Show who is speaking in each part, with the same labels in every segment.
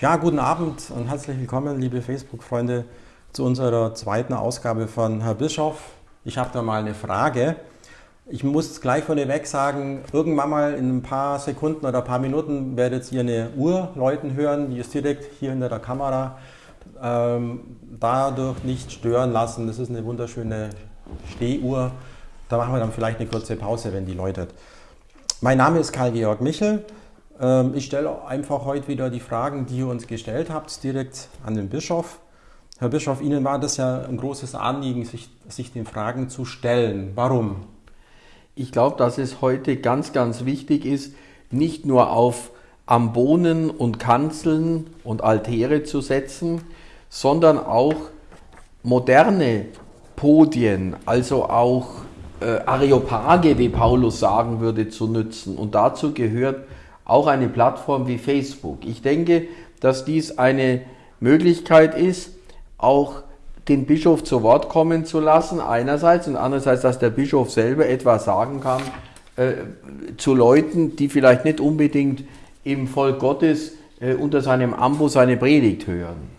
Speaker 1: Ja, guten Abend und herzlich willkommen, liebe Facebook-Freunde, zu unserer zweiten Ausgabe von Herr Bischof. Ich habe da mal eine Frage. Ich muss gleich vorneweg sagen, irgendwann mal in ein paar Sekunden oder ein paar Minuten werdet ihr eine Uhr läuten hören, die ist direkt hier hinter der Kamera. Ähm, dadurch nicht stören lassen. Das ist eine wunderschöne Stehuhr. Da machen wir dann vielleicht eine kurze Pause, wenn die läutet. Mein Name ist Karl-Georg Michel. Ähm, ich stelle einfach heute wieder die Fragen, die ihr uns gestellt habt, direkt an den Bischof. Herr Bischof, Ihnen war das ja ein großes Anliegen, sich, sich den Fragen zu stellen. Warum?
Speaker 2: Ich glaube, dass es heute ganz, ganz wichtig ist, nicht nur auf Ambonen und Kanzeln und Altäre zu setzen, sondern auch moderne Podien, also auch äh, Areopage, wie Paulus sagen würde, zu nutzen. Und dazu gehört auch eine Plattform wie Facebook. Ich denke, dass dies eine Möglichkeit ist, auch den Bischof zu Wort kommen zu lassen, einerseits, und andererseits, dass der Bischof selber etwas sagen kann äh, zu Leuten, die vielleicht nicht unbedingt im Volk Gottes äh, unter seinem Ambo seine Predigt hören.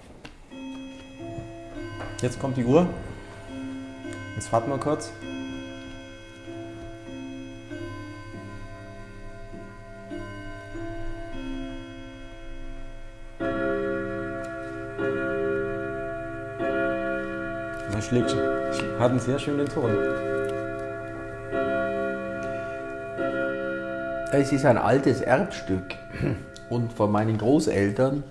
Speaker 1: Jetzt kommt die Uhr. Jetzt warten wir kurz. Er schlägt, hat einen sehr schönen Ton.
Speaker 2: Es ist ein altes Erbstück und von meinen Großeltern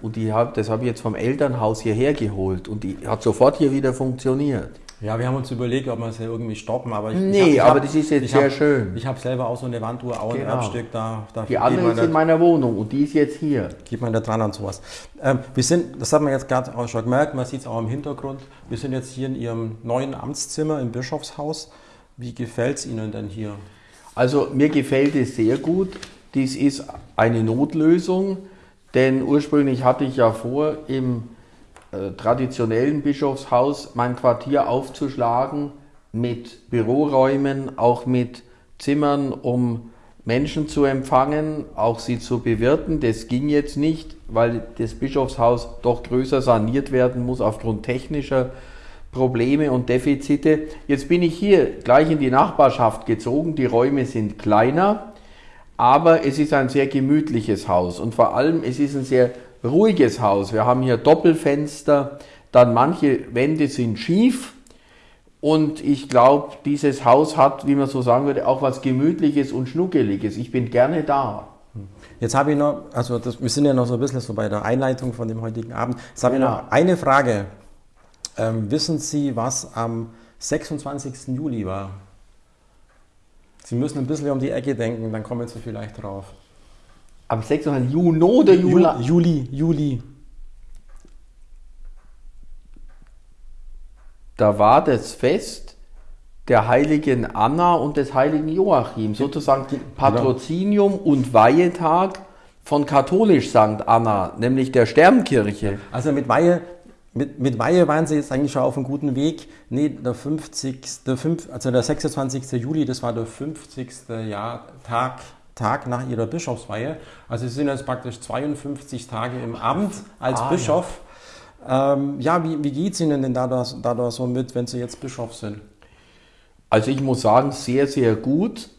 Speaker 2: und die hab, das habe ich jetzt vom Elternhaus hierher geholt und die hat sofort hier wieder funktioniert.
Speaker 1: Ja, wir haben uns überlegt, ob wir es ja irgendwie stoppen, aber ich,
Speaker 2: nee,
Speaker 1: ich hab, ich
Speaker 2: aber
Speaker 1: hab,
Speaker 2: das ist jetzt sehr
Speaker 1: hab,
Speaker 2: schön.
Speaker 1: Ich habe selber auch so eine Wanduhr, auch ein
Speaker 2: Genau.
Speaker 1: Erbstück, da, da
Speaker 2: Die andere ist in meiner Wohnung und die ist jetzt hier.
Speaker 1: geht man da dran an sowas. Ähm, wir sind, das hat man jetzt gerade auch schon gemerkt, man sieht es auch im Hintergrund, wir sind jetzt hier in Ihrem neuen Amtszimmer im Bischofshaus. Wie gefällt es Ihnen denn hier?
Speaker 2: Also mir gefällt es sehr gut. Dies ist eine Notlösung, denn ursprünglich hatte ich ja vor, im traditionellen Bischofshaus mein Quartier aufzuschlagen mit Büroräumen, auch mit Zimmern, um Menschen zu empfangen, auch sie zu bewirten. Das ging jetzt nicht, weil das Bischofshaus doch größer saniert werden muss aufgrund technischer Probleme und Defizite. Jetzt bin ich hier gleich in die Nachbarschaft gezogen. Die Räume sind kleiner, aber es ist ein sehr gemütliches Haus und vor allem es ist ein sehr ruhiges Haus. Wir haben hier Doppelfenster, dann manche Wände sind schief und ich glaube, dieses Haus hat, wie man so sagen würde, auch was Gemütliches und Schnuckeliges. Ich bin gerne da.
Speaker 1: Jetzt habe ich noch, also das, wir sind ja noch so ein bisschen so bei der Einleitung von dem heutigen Abend. Jetzt habe ich
Speaker 2: Genau.
Speaker 1: noch eine Frage. Ähm, wissen Sie, was am 26. Juli war? Sie müssen ein bisschen um die Ecke denken, dann kommen Sie vielleicht drauf.
Speaker 2: Am 6. Juni oder Juli?
Speaker 1: Ju- Juli, Juli.
Speaker 2: Da war das Fest der heiligen Anna und des heiligen Joachim, sozusagen Patrozinium und Weihetag von katholisch St. Anna, nämlich der Sternkirche.
Speaker 1: Also mit Weihe, mit, mit Weihe waren Sie jetzt eigentlich schon auf einem guten Weg. Nee, der 50. Der 5, also der 26. Juli, das war der 50. Jahr, Tag, Tag nach Ihrer Bischofsweihe. Also Sie sind jetzt praktisch 52 Tage im Amt als
Speaker 2: Ah,
Speaker 1: Bischof. Ja, ähm, ja wie, wie geht es Ihnen denn da, da, da, da so mit, wenn Sie jetzt Bischof sind?
Speaker 2: Also ich muss sagen, sehr, sehr gut.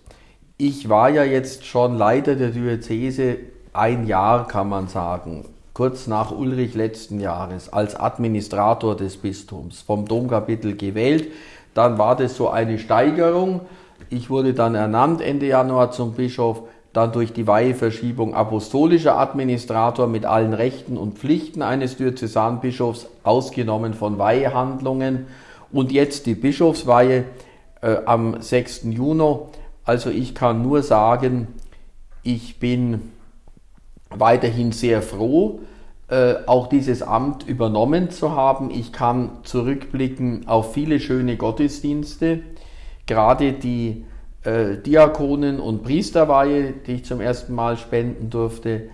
Speaker 2: Ich war ja jetzt schon Leiter der Diözese ein Jahr, kann man sagen, kurz nach Ulrich letzten Jahres als Administrator des Bistums vom Domkapitel gewählt. Dann war das so eine Steigerung. Ich wurde dann ernannt Ende Januar zum Bischof, dann durch die Weiheverschiebung apostolischer Administrator mit allen Rechten und Pflichten eines Diözesanbischofs, ausgenommen von Weihehandlungen und jetzt die Bischofsweihe äh, am 6. Juni. Also ich kann nur sagen, ich bin weiterhin sehr froh, äh, auch dieses Amt übernommen zu haben. Ich kann zurückblicken auf viele schöne Gottesdienste, gerade die äh, Diakonen- und Priesterweihe, die ich zum ersten Mal spenden durfte,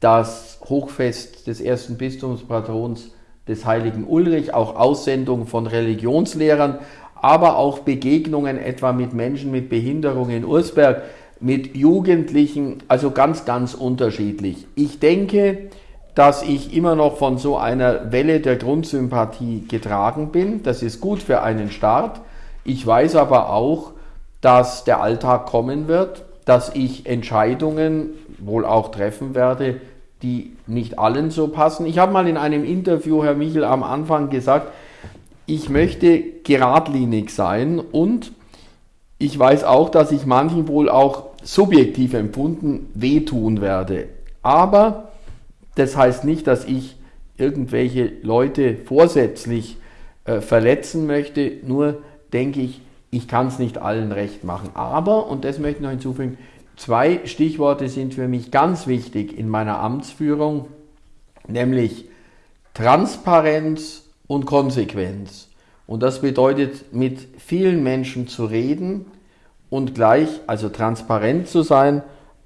Speaker 2: das Hochfest des ersten Bistumspatrons des heiligen Ulrich, auch Aussendung von Religionslehrern, aber auch Begegnungen etwa mit Menschen mit Behinderung in Ursberg, mit Jugendlichen, also ganz, ganz unterschiedlich. Ich denke, dass ich immer noch von so einer Welle der Grundsympathie getragen bin. Das ist gut für einen Start. Ich weiß aber auch, dass der Alltag kommen wird, dass ich Entscheidungen wohl auch treffen werde, die nicht allen so passen. Ich habe mal in einem Interview, Herr Michel, am Anfang gesagt, ich möchte geradlinig sein und ich weiß auch, dass ich manchen wohl auch subjektiv empfunden wehtun werde. Aber das heißt nicht, dass ich irgendwelche Leute vorsätzlich äh, verletzen möchte. Nur denke ich, ich kann es nicht allen recht machen. Aber, und das möchte ich noch hinzufügen, zwei Stichworte sind für mich ganz wichtig in meiner Amtsführung, nämlich Transparenz und Konsequenz. Und das bedeutet, mit vielen Menschen zu reden und gleich, also transparent zu sein,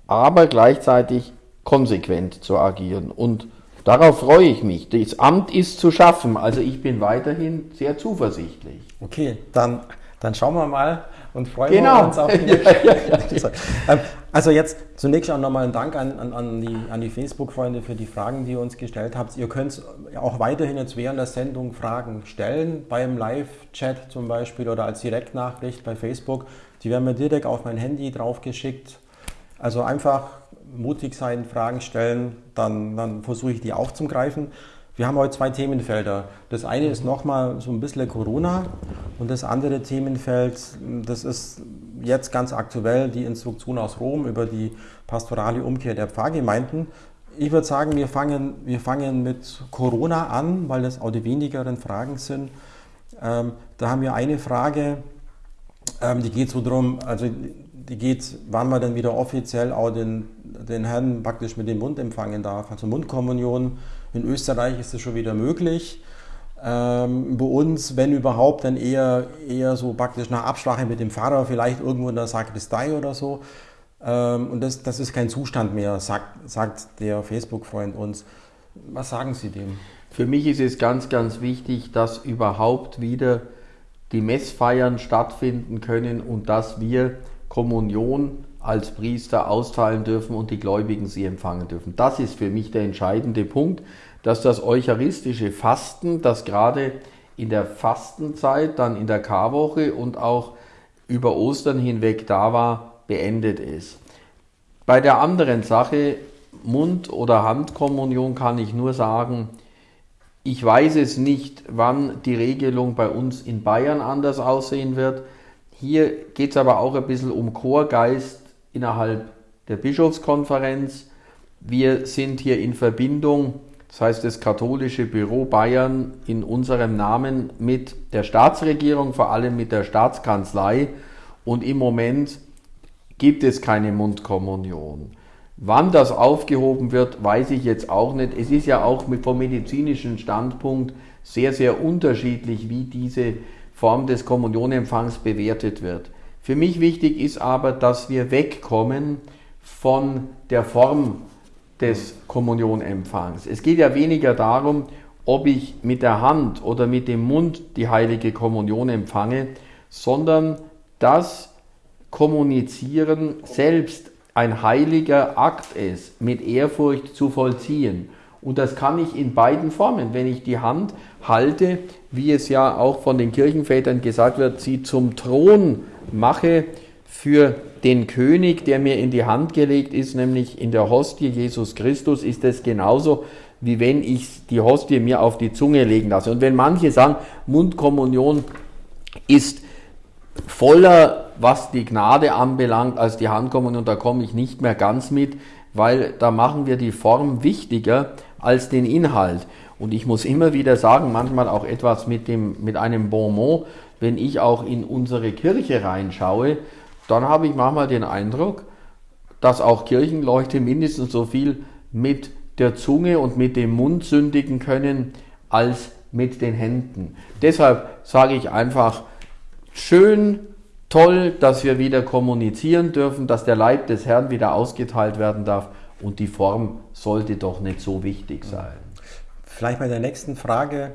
Speaker 2: aber gleichzeitig konsequent zu agieren. Und darauf freue ich mich. Das Amt ist zu schaffen. Also ich bin weiterhin sehr zuversichtlich.
Speaker 1: Okay, dann, dann schauen wir mal und freuen
Speaker 2: genau.
Speaker 1: wir uns auf die nächste. ja, ja. Also jetzt zunächst auch nochmal ein Dank an, an, an die, an die Facebook-Freunde für die Fragen, die ihr uns gestellt habt. Ihr könnt auch weiterhin jetzt während der Sendung Fragen stellen, beim Live-Chat zum Beispiel oder als Direktnachricht bei Facebook. Die werden mir direkt auf mein Handy draufgeschickt. Also einfach mutig sein, Fragen stellen, dann, dann versuche ich die aufzugreifen. Wir haben heute zwei Themenfelder. Das eine ist nochmal so ein bisschen Corona und das andere Themenfeld, das ist jetzt ganz aktuell die Instruktion aus Rom über die pastorale Umkehr der Pfarrgemeinden. Ich würde sagen, wir fangen, wir fangen mit Corona an, weil das auch die wenigeren Fragen sind. Ähm, da haben wir eine Frage, ähm, die geht so darum, also die geht, wann man dann wieder offiziell auch den, den Herrn praktisch mit dem Mund empfangen darf. Also Mundkommunion in Österreich ist das schon wieder möglich. Ähm, bei uns, wenn überhaupt, dann eher, eher so praktisch nach Absprache mit dem Pfarrer, vielleicht irgendwo in der Sakristei oder so. Ähm, und das, das ist kein Zustand mehr, sagt, sagt der Facebook-Freund uns. Was sagen Sie dem?
Speaker 2: Für mich ist es ganz, ganz wichtig, dass überhaupt wieder die Messfeiern stattfinden können und dass wir Kommunion als Priester austeilen dürfen und die Gläubigen sie empfangen dürfen. Das ist für mich der entscheidende Punkt, dass das eucharistische Fasten, das gerade in der Fastenzeit, dann in der Karwoche und auch über Ostern hinweg da war, beendet ist. Bei der anderen Sache, Mund- oder Handkommunion, kann ich nur sagen, ich weiß es nicht, wann die Regelung bei uns in Bayern anders aussehen wird. Hier geht es aber auch ein bisschen um Chorgeist innerhalb der Bischofskonferenz. Wir sind hier in Verbindung, das heißt das katholische Büro Bayern in unserem Namen mit der Staatsregierung, vor allem mit der Staatskanzlei. Und im Moment gibt es keine Mundkommunion. Wann das aufgehoben wird, weiß ich jetzt auch nicht. Es ist ja auch vom medizinischen Standpunkt sehr, sehr unterschiedlich, wie diese Form des Kommunionempfangs bewertet wird. Für mich wichtig ist aber, dass wir wegkommen von der Form des Kommunionempfangs. Es geht ja weniger darum, ob ich mit der Hand oder mit dem Mund die heilige Kommunion empfange, sondern dass Kommunizieren selbst ein heiliger Akt ist, mit Ehrfurcht zu vollziehen. Und das kann ich in beiden Formen. Wenn ich die Hand halte, wie es ja auch von den Kirchenvätern gesagt wird, sie zum Thron mache für den König, der mir in die Hand gelegt ist, nämlich in der Hostie Jesus Christus, ist es genauso, wie wenn ich die Hostie mir auf die Zunge legen lasse. Und wenn manche sagen, Mundkommunion ist voller, was die Gnade anbelangt, als die Handkommunion, da komme ich nicht mehr ganz mit, weil da machen wir die Form wichtiger als den Inhalt. Und ich muss immer wieder sagen, manchmal auch etwas mit, dem, mit einem Bonmot, wenn ich auch in unsere Kirche reinschaue, dann habe ich manchmal den Eindruck, dass auch Kirchenleute mindestens so viel mit der Zunge und mit dem Mund sündigen können als mit den Händen. Deshalb sage ich einfach, schön, toll, dass wir wieder kommunizieren dürfen, dass der Leib des Herrn wieder ausgeteilt werden darf und die Form sollte doch nicht so wichtig sein.
Speaker 1: Vielleicht bei der nächsten Frage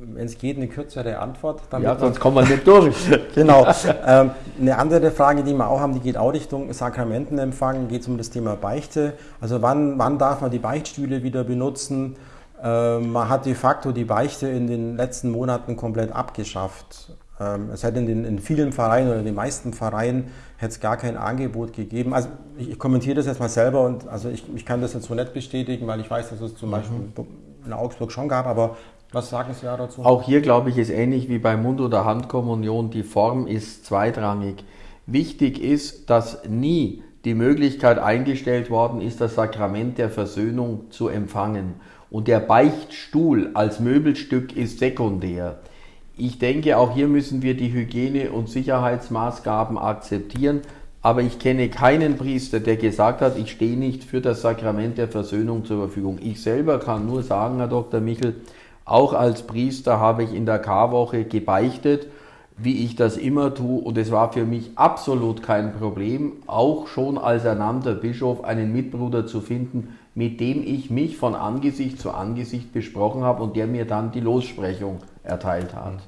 Speaker 1: wenn es geht, eine kürzere Antwort.
Speaker 2: ja, sonst kommen wir nicht durch.
Speaker 1: genau. Ähm, eine andere Frage, die wir auch haben, die geht auch Richtung Sakramentenempfang, geht es um das Thema Beichte. Also wann, wann darf man die Beichtstühle wieder benutzen? Ähm, man hat de facto die Beichte in den letzten Monaten komplett abgeschafft. Ähm, es hätte in, den, in vielen Vereinen oder in den meisten Vereinen hätte es gar kein Angebot gegeben. Also ich, ich, kommentiere das jetzt mal selber und also ich, ich kann das jetzt so nicht bestätigen, weil ich weiß, dass es zum mhm. In Augsburg schon gab, aber was sagen Sie dazu?
Speaker 2: Auch hier glaube ich, ist ähnlich wie bei Mund- oder Handkommunion, die Form ist zweitrangig. Wichtig ist, dass nie die Möglichkeit eingestellt worden ist, das Sakrament der Versöhnung zu empfangen. Und der Beichtstuhl als Möbelstück ist sekundär. Ich denke, auch hier müssen wir die Hygiene- und Sicherheitsmaßgaben akzeptieren. Aber ich kenne keinen Priester, der gesagt hat, ich stehe nicht für das Sakrament der Versöhnung zur Verfügung. Ich selber kann nur sagen, Herr Dr. Michel, auch als Priester habe ich in der Karwoche gebeichtet, wie ich das immer tue. Und es war für mich absolut kein Problem, auch schon als ernannter Bischof einen Mitbruder zu finden, mit dem ich mich von Angesicht zu Angesicht besprochen habe und der mir dann die Lossprechung erteilt hat.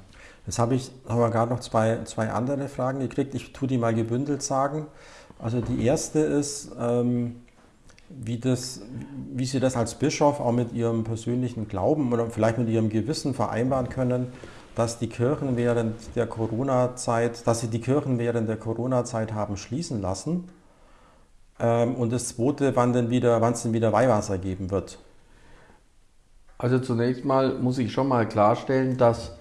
Speaker 1: Jetzt habe ich aber gerade noch zwei, zwei andere Fragen gekriegt. Ich tue die mal gebündelt sagen. Also die erste ist, ähm, wie, das, wie Sie das als Bischof auch mit Ihrem persönlichen Glauben oder vielleicht mit Ihrem Gewissen vereinbaren können, dass die Kirchen während der Corona-Zeit, dass Sie die Kirchen während der Corona-Zeit haben schließen lassen. Ähm, und das zweite, wann denn wieder, wann es denn wieder Weihwasser geben wird.
Speaker 2: Also zunächst mal muss ich schon mal klarstellen, dass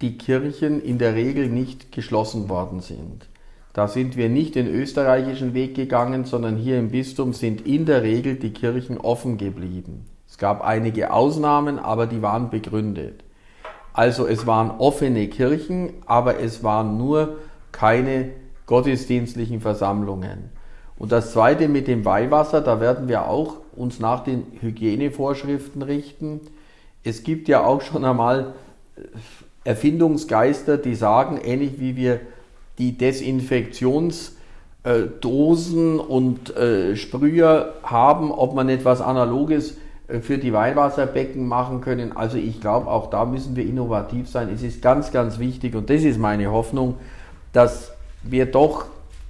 Speaker 2: die Kirchen in der Regel nicht geschlossen worden sind. Da sind wir nicht den österreichischen Weg gegangen, sondern hier im Bistum sind in der Regel die Kirchen offen geblieben. Es gab einige Ausnahmen, aber die waren begründet. Also es waren offene Kirchen, aber es waren nur keine gottesdienstlichen Versammlungen. Und das Zweite mit dem Weihwasser, da werden wir auch uns nach den Hygienevorschriften richten. Es gibt ja auch schon einmal Erfindungsgeister, die sagen, ähnlich wie wir die Desinfektionsdosen und äh, Sprüher haben, ob man etwas Analoges äh, für die Weihwasserbecken machen können. Also ich glaube, auch da müssen wir innovativ sein. Es ist ganz, ganz wichtig und das ist meine Hoffnung, dass wir doch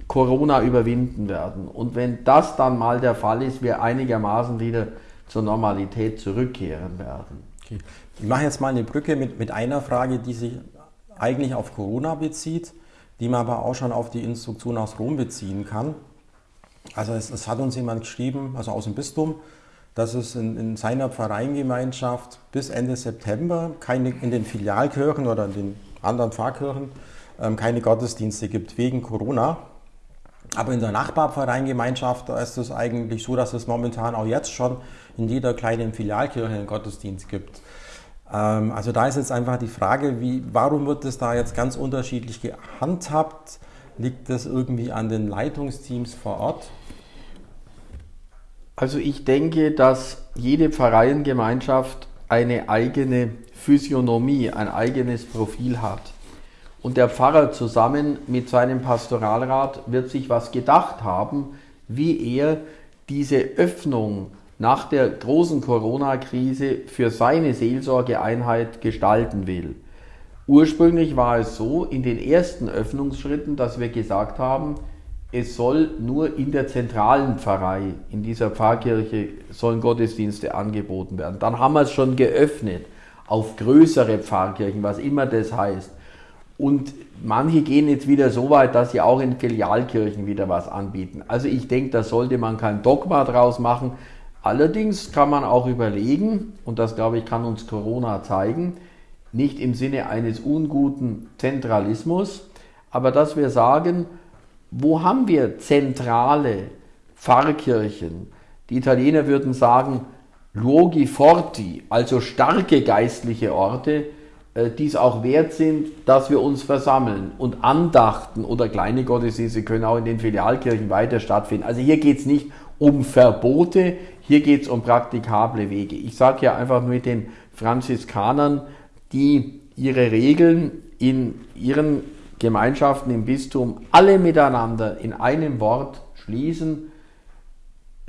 Speaker 2: Corona überwinden werden. Und wenn das dann mal der Fall ist, wir einigermaßen wieder zur Normalität zurückkehren werden.
Speaker 1: Okay. Ich mache jetzt mal eine Brücke mit, mit einer Frage, die sich eigentlich auf Corona bezieht die man aber auch schon auf die Instruktion aus Rom beziehen kann. Also es, es hat uns jemand geschrieben, also aus dem Bistum, dass es in, in seiner Pfarreiengemeinschaft bis Ende September keine, in den Filialkirchen oder in den anderen Pfarrkirchen ähm, keine Gottesdienste gibt wegen Corona. Aber in der Nachbarpfarreiengemeinschaft da ist es eigentlich so, dass es momentan auch jetzt schon in jeder kleinen Filialkirche einen Gottesdienst gibt. Ähm, also da ist jetzt einfach die Frage, wie, warum wird das da jetzt ganz unterschiedlich gehandhabt? Liegt das irgendwie an den Leitungsteams vor Ort?
Speaker 2: Also ich denke, dass jede Pfarreiengemeinschaft eine eigene Physiognomie, ein eigenes Profil hat. Und der Pfarrer zusammen mit seinem Pastoralrat wird sich was gedacht haben, wie er diese Öffnung nach der großen Corona-Krise für seine Seelsorgeeinheit gestalten will. Ursprünglich war es so in den ersten Öffnungsschritten, dass wir gesagt haben, es soll nur in der zentralen Pfarrei, in dieser Pfarrkirche, sollen Gottesdienste angeboten werden. Dann haben wir es schon geöffnet auf größere Pfarrkirchen, was immer das heißt. Und manche gehen jetzt wieder so weit, dass sie auch in Filialkirchen wieder was anbieten. Also ich denke, da sollte man kein Dogma draus machen, Allerdings kann man auch überlegen, und das glaube ich kann uns Corona zeigen, nicht im Sinne eines unguten Zentralismus, aber dass wir sagen, wo haben wir zentrale Pfarrkirchen? Die Italiener würden sagen Luoghi forti, also starke geistliche Orte, die es auch wert sind, dass wir uns versammeln. Und Andachten oder kleine Gottesdienste können auch in den Filialkirchen weiter stattfinden. Also hier geht es nicht um Verbote, hier geht es um praktikable Wege. Ich sage ja einfach mit den Franziskanern, die ihre Regeln in ihren Gemeinschaften im Bistum alle miteinander in einem Wort schließen,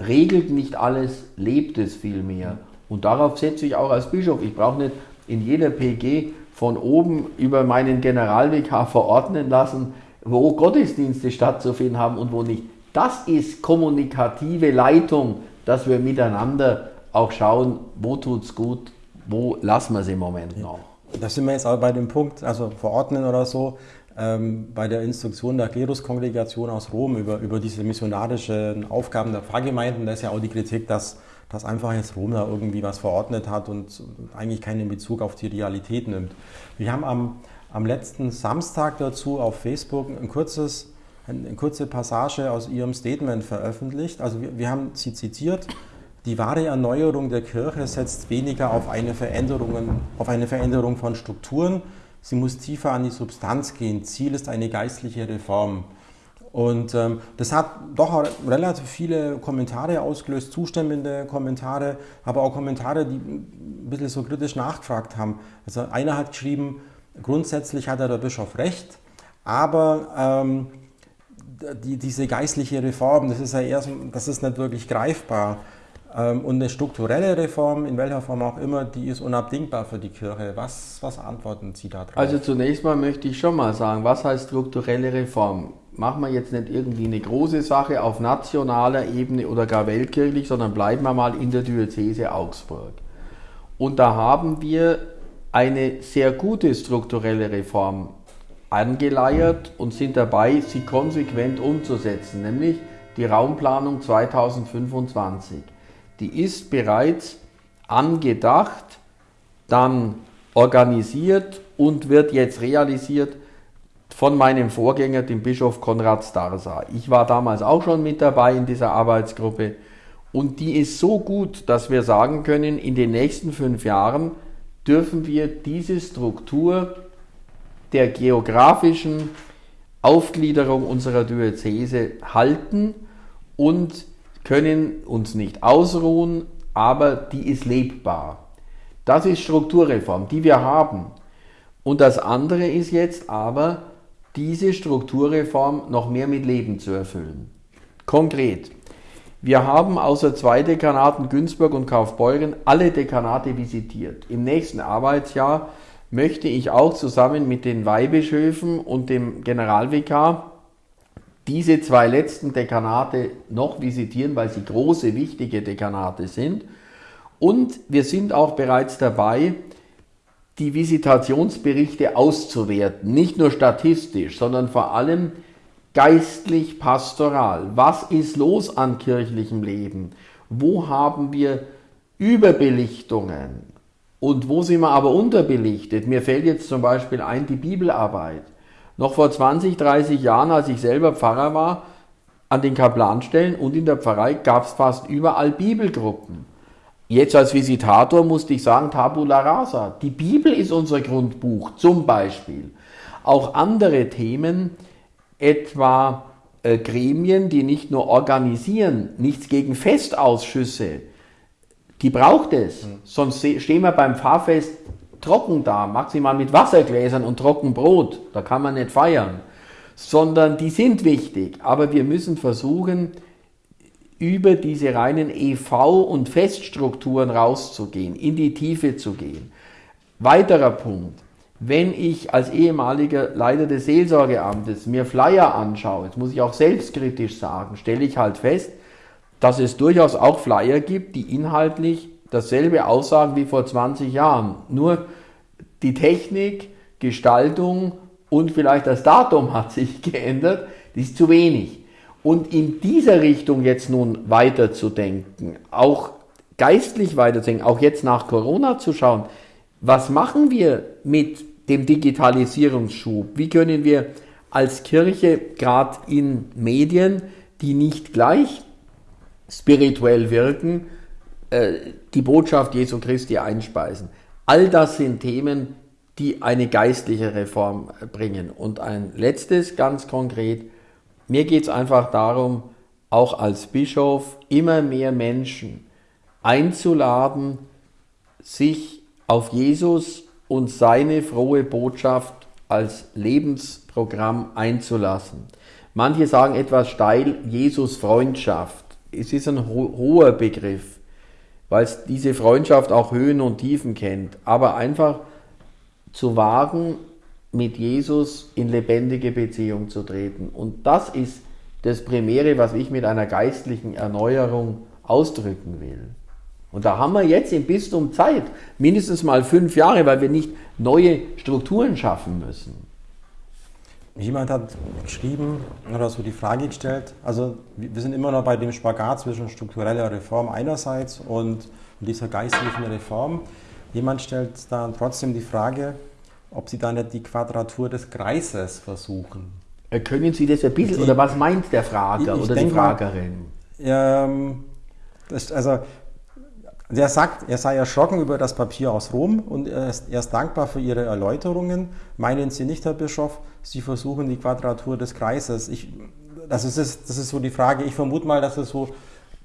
Speaker 2: regelt nicht alles, lebt es vielmehr. Und darauf setze ich auch als Bischof. Ich brauche nicht in jeder PG von oben über meinen Generalvikar verordnen lassen, wo Gottesdienste stattzufinden haben und wo nicht. Das ist kommunikative Leitung, dass wir miteinander auch schauen, wo tut es gut, wo lassen wir es im Moment noch.
Speaker 1: Da sind wir jetzt auch bei dem Punkt, also verordnen oder so, ähm, bei der Instruktion der Kleruskongregation aus Rom über, über diese missionarischen Aufgaben der Pfarrgemeinden, da ist ja auch die Kritik, dass, dass einfach jetzt Rom da irgendwie was verordnet hat und eigentlich keinen Bezug auf die Realität nimmt. Wir haben am, am letzten Samstag dazu auf Facebook ein kurzes, eine kurze Passage aus Ihrem Statement veröffentlicht. Also wir, wir haben Sie zitiert. Die wahre Erneuerung der Kirche setzt weniger auf eine, Veränderung, auf eine Veränderung von Strukturen, sie muss tiefer an die Substanz gehen. Ziel ist eine geistliche Reform. Und ähm, das hat doch relativ viele Kommentare ausgelöst, zustimmende Kommentare, aber auch Kommentare, die ein bisschen so kritisch nachgefragt haben. Also einer hat geschrieben, grundsätzlich hat der Bischof recht, aber ähm, die, diese geistliche Reform, das ist ja eher, das ist nicht wirklich greifbar. Ähm, und eine strukturelle Reform, in welcher Form auch immer, die ist unabdingbar für die Kirche. Was, was antworten Sie darauf?
Speaker 2: Also zunächst mal möchte ich schon mal sagen, was heißt strukturelle Reform? Machen wir jetzt nicht irgendwie eine große Sache auf nationaler Ebene oder gar weltkirchlich, sondern bleiben wir mal in der Diözese Augsburg. Und da haben wir eine sehr gute strukturelle Reform angeleiert und sind dabei, sie konsequent umzusetzen, nämlich die Raumplanung 2025 die ist bereits angedacht, dann organisiert und wird jetzt realisiert von meinem Vorgänger, dem Bischof Konrad Starsa. Ich war damals auch schon mit dabei in dieser Arbeitsgruppe und die ist so gut, dass wir sagen können, in den nächsten fünf Jahren dürfen wir diese Struktur der geografischen Aufgliederung unserer Diözese halten und können uns nicht ausruhen, aber die ist lebbar. Das ist Strukturreform, die wir haben. Und das andere ist jetzt aber, diese Strukturreform noch mehr mit Leben zu erfüllen. Konkret. Wir haben außer zwei Dekanaten Günzburg und Kaufbeuren alle Dekanate visitiert. Im nächsten Arbeitsjahr möchte ich auch zusammen mit den Weihbischöfen und dem Generalvikar diese zwei letzten Dekanate noch visitieren, weil sie große, wichtige Dekanate sind. Und wir sind auch bereits dabei, die Visitationsberichte auszuwerten. Nicht nur statistisch, sondern vor allem geistlich pastoral. Was ist los an kirchlichem Leben? Wo haben wir Überbelichtungen? Und wo sind wir aber unterbelichtet? Mir fällt jetzt zum Beispiel ein die Bibelarbeit. Noch vor 20, 30 Jahren, als ich selber Pfarrer war, an den Kaplanstellen und in der Pfarrei gab es fast überall Bibelgruppen. Jetzt als Visitator musste ich sagen, Tabula rasa. Die Bibel ist unser Grundbuch zum Beispiel. Auch andere Themen, etwa äh, Gremien, die nicht nur organisieren, nichts gegen Festausschüsse, die braucht es. Mhm. Sonst stehen wir beim Pfarrfest trocken da, maximal mit Wassergläsern und Trockenbrot. Da kann man nicht feiern. Sondern die sind wichtig. Aber wir müssen versuchen, über diese reinen EV- und Feststrukturen rauszugehen, in die Tiefe zu gehen. Weiterer Punkt. Wenn ich als ehemaliger Leiter des Seelsorgeamtes mir Flyer anschaue, jetzt muss ich auch selbstkritisch sagen, stelle ich halt fest, dass es durchaus auch Flyer gibt, die inhaltlich dasselbe aussagen wie vor 20 Jahren. Nur die Technik, Gestaltung und vielleicht das Datum hat sich geändert. Das ist zu wenig. Und in dieser Richtung jetzt nun weiterzudenken, auch geistlich weiterzudenken, auch jetzt nach Corona zu schauen, was machen wir mit dem Digitalisierungsschub? Wie können wir als Kirche gerade in Medien, die nicht gleich spirituell wirken, äh, die Botschaft Jesu Christi einspeisen. All das sind Themen, die eine geistliche Reform bringen. Und ein letztes ganz konkret, mir geht es einfach darum, auch als Bischof immer mehr Menschen einzuladen, sich auf Jesus und seine frohe Botschaft als Lebensprogramm einzulassen. Manche sagen etwas steil, Jesus Freundschaft. Es ist ein ho hoher Begriff weil es diese Freundschaft auch Höhen und Tiefen kennt. Aber einfach zu wagen, mit Jesus in lebendige Beziehung zu treten. Und das ist das Primäre, was ich mit einer geistlichen Erneuerung ausdrücken will. Und da haben wir jetzt im Bistum Zeit, mindestens mal fünf Jahre, weil wir nicht neue Strukturen schaffen müssen.
Speaker 1: Jemand hat geschrieben oder so die Frage gestellt, also wir sind immer noch bei dem Spagat zwischen struktureller Reform einerseits und dieser geistlichen Reform. Jemand stellt dann trotzdem die Frage, ob Sie da nicht die Quadratur des Kreises versuchen.
Speaker 2: Können Sie das ein bisschen, die, oder was meint der Frager oder die Fragerin?
Speaker 1: Mal, ähm, das, also der sagt, er sei erschrocken über das Papier aus Rom und er ist, er ist, dankbar für Ihre Erläuterungen. Meinen Sie nicht, Herr Bischof, Sie versuchen die Quadratur des Kreises? Ich, das, ist, das ist so die Frage. Ich vermute mal, dass es so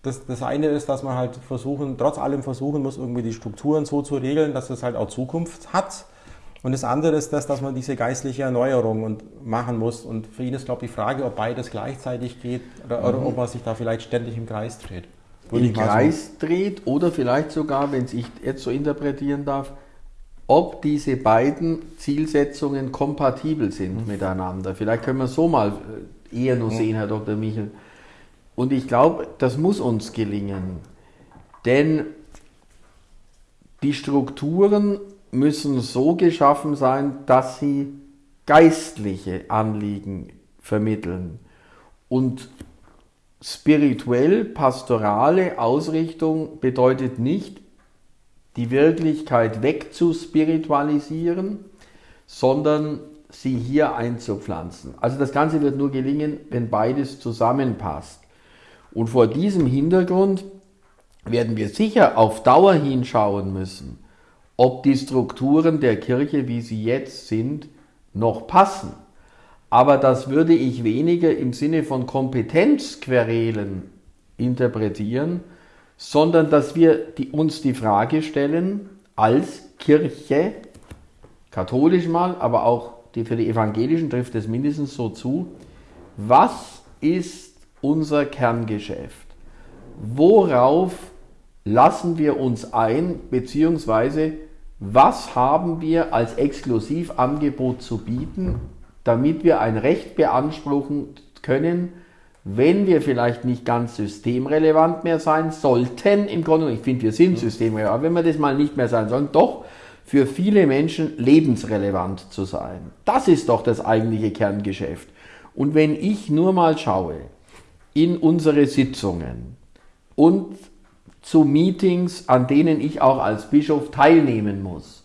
Speaker 1: das, das eine ist, dass man halt versuchen, trotz allem versuchen muss, irgendwie die Strukturen so zu regeln, dass es halt auch Zukunft hat. Und das andere ist das, dass man diese geistliche Erneuerung und machen muss. Und für ihn ist, glaube ich, die Frage, ob beides gleichzeitig geht oder, mhm. oder ob man sich da vielleicht ständig im Kreis dreht.
Speaker 2: Würde Im Kreis so. dreht oder vielleicht sogar, wenn es ich jetzt so interpretieren darf, ob diese beiden Zielsetzungen kompatibel sind mhm. miteinander. Vielleicht können wir so mal äh, eher nur mhm. sehen, Herr Dr. Michel. Und ich glaube, das muss uns gelingen. Denn die Strukturen müssen so geschaffen sein, dass sie geistliche Anliegen vermitteln. Und spirituell pastorale Ausrichtung bedeutet nicht, die Wirklichkeit wegzuspiritualisieren, sondern sie hier einzupflanzen. Also das Ganze wird nur gelingen, wenn beides zusammenpasst. Und vor diesem Hintergrund werden wir sicher auf Dauer hinschauen müssen, ob die Strukturen der Kirche, wie sie jetzt sind, noch passen. Aber das würde ich weniger im Sinne von Kompetenzquerelen interpretieren, sondern dass wir die, uns die Frage stellen, als Kirche, katholisch mal, aber auch die, für die Evangelischen trifft es mindestens so zu, was ist unser Kerngeschäft? Worauf lassen wir uns ein, beziehungsweise was haben wir als Exklusivangebot zu bieten, damit wir ein Recht beanspruchen können, wenn wir vielleicht nicht ganz systemrelevant mehr sein sollten, im Grunde, ich finde, wir sind systemrelevant, aber wenn wir das mal nicht mehr sein sollen, doch für viele Menschen lebensrelevant zu sein. Das ist doch das eigentliche Kerngeschäft. Und wenn ich nur mal schaue, in unsere Sitzungen und zu Meetings, an denen ich auch als Bischof teilnehmen muss.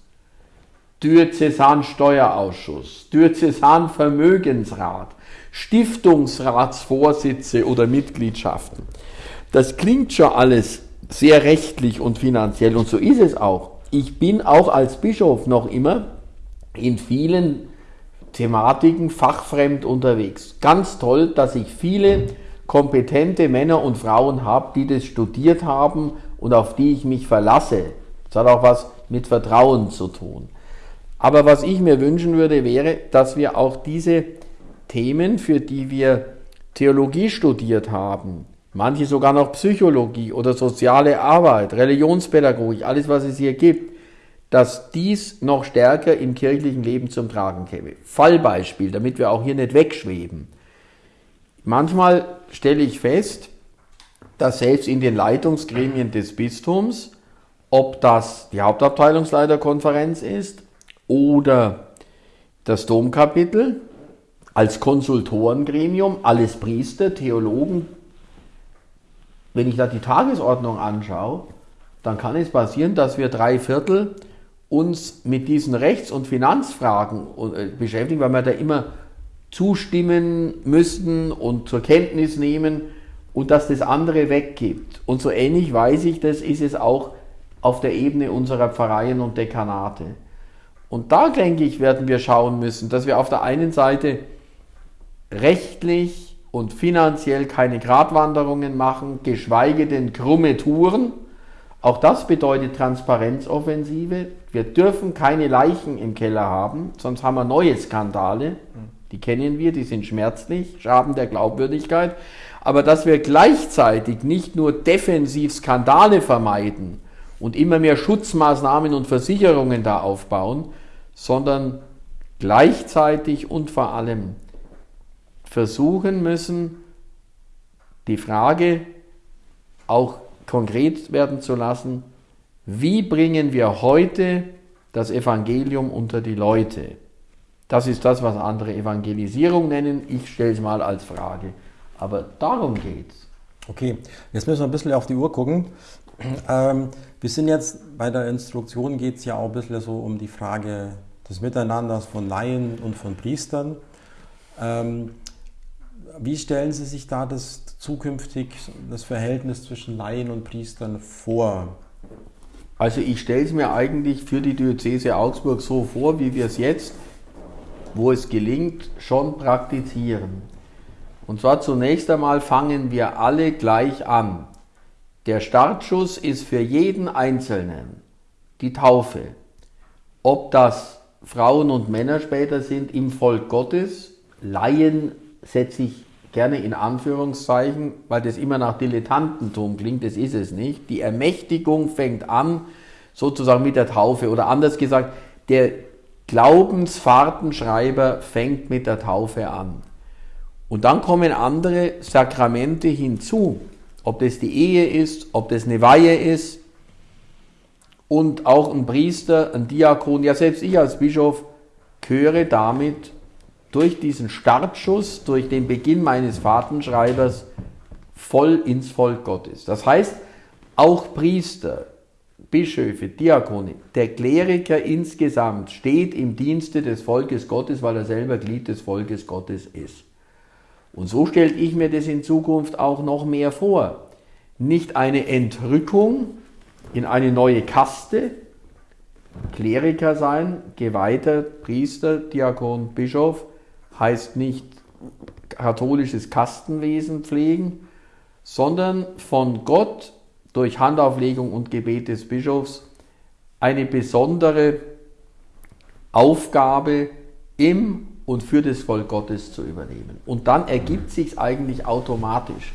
Speaker 2: Diözesansteuerausschuss, Diözesanvermögensrat, Stiftungsratsvorsitze oder Mitgliedschaften. Das klingt schon alles sehr rechtlich und finanziell und so ist es auch. Ich bin auch als Bischof noch immer in vielen Thematiken fachfremd unterwegs. Ganz toll, dass ich viele kompetente Männer und Frauen habe, die das studiert haben und auf die ich mich verlasse. Das hat auch was mit Vertrauen zu tun. Aber was ich mir wünschen würde, wäre, dass wir auch diese Themen, für die wir Theologie studiert haben, manche sogar noch Psychologie oder soziale Arbeit, Religionspädagogik, alles was es hier gibt, dass dies noch stärker im kirchlichen Leben zum Tragen käme. Fallbeispiel, damit wir auch hier nicht wegschweben. Manchmal stelle ich fest, dass selbst in den Leitungsgremien des Bistums, ob das die Hauptabteilungsleiterkonferenz ist oder das Domkapitel als Konsultorengremium, alles Priester, Theologen, wenn ich da die Tagesordnung anschaue, dann kann es passieren, dass wir drei Viertel uns mit diesen Rechts- und Finanzfragen äh, beschäftigen, weil wir da immer zustimmen müssten und zur Kenntnis nehmen und dass das andere weggibt. Und so ähnlich weiß ich, das ist es auch auf der Ebene unserer Pfarreien und Dekanate. Und da, denke ich, werden wir schauen müssen, dass wir auf der einen Seite rechtlich und finanziell keine Gratwanderungen machen, geschweige denn krumme Touren. Auch das bedeutet Transparenzoffensive. Wir dürfen keine Leichen im Keller haben, sonst haben wir neue Skandale. Die kennen wir, die sind schmerzlich, Schaden der Glaubwürdigkeit. Aber dass wir gleichzeitig nicht nur defensiv Skandale vermeiden und immer mehr Schutzmaßnahmen und Versicherungen da aufbauen, sondern gleichzeitig und vor allem versuchen müssen, die Frage auch konkret werden zu lassen, wie bringen wir heute das Evangelium unter die Leute? Das ist das, was andere Evangelisierung nennen. Ich stelle es mal als Frage. Aber darum geht es.
Speaker 1: Okay, jetzt müssen wir ein bisschen auf die Uhr gucken. Ähm, wir sind jetzt bei der Instruktion, geht es ja auch ein bisschen so um die Frage des Miteinanders von Laien und von Priestern. Ähm, wie stellen Sie sich da das zukünftig, das Verhältnis zwischen Laien und Priestern vor?
Speaker 2: Also ich stelle es mir eigentlich für die Diözese Augsburg so vor, wie wir es jetzt, wo es gelingt, schon praktizieren. Und zwar zunächst einmal fangen wir alle gleich an. Der Startschuss ist für jeden Einzelnen die Taufe. Ob das Frauen und Männer später sind im Volk Gottes, Laien setze ich gerne in Anführungszeichen, weil das immer nach Dilettantentum klingt, das ist es nicht. Die Ermächtigung fängt an sozusagen mit der Taufe oder anders gesagt, der Glaubensfahrtenschreiber fängt mit der Taufe an. Und dann kommen andere Sakramente hinzu, ob das die Ehe ist, ob das eine Weihe ist und auch ein Priester, ein Diakon, ja selbst ich als Bischof gehöre damit durch diesen Startschuss, durch den Beginn meines Fahrtenschreibers voll ins Volk Gottes. Das heißt, auch Priester, Bischöfe, Diakone, der Kleriker insgesamt steht im Dienste des Volkes Gottes, weil er selber Glied des Volkes Gottes ist. Und so stelle ich mir das in Zukunft auch noch mehr vor. Nicht eine Entrückung in eine neue Kaste, Kleriker sein, Geweihter, Priester, Diakon, Bischof, heißt nicht katholisches Kastenwesen pflegen, sondern von Gott durch Handauflegung und Gebet des Bischofs eine besondere Aufgabe im und für das Volk Gottes zu übernehmen. Und dann ergibt sich eigentlich automatisch.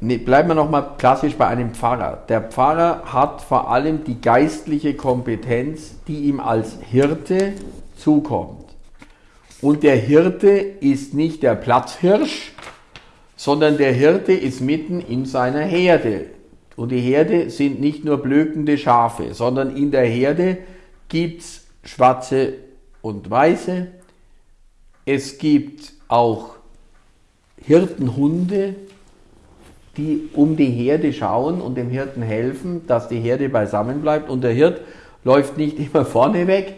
Speaker 2: Ne, bleiben wir nochmal klassisch bei einem Pfarrer. Der Pfarrer hat vor allem die geistliche Kompetenz, die ihm als Hirte zukommt. Und der Hirte ist nicht der Platzhirsch, sondern der Hirte ist mitten in seiner Herde. Und die Herde sind nicht nur blökende Schafe, sondern in der Herde gibt es schwarze und weiße. Es gibt auch Hirtenhunde, die um die Herde schauen und dem Hirten helfen, dass die Herde beisammen bleibt. Und der Hirt läuft nicht immer vorne weg,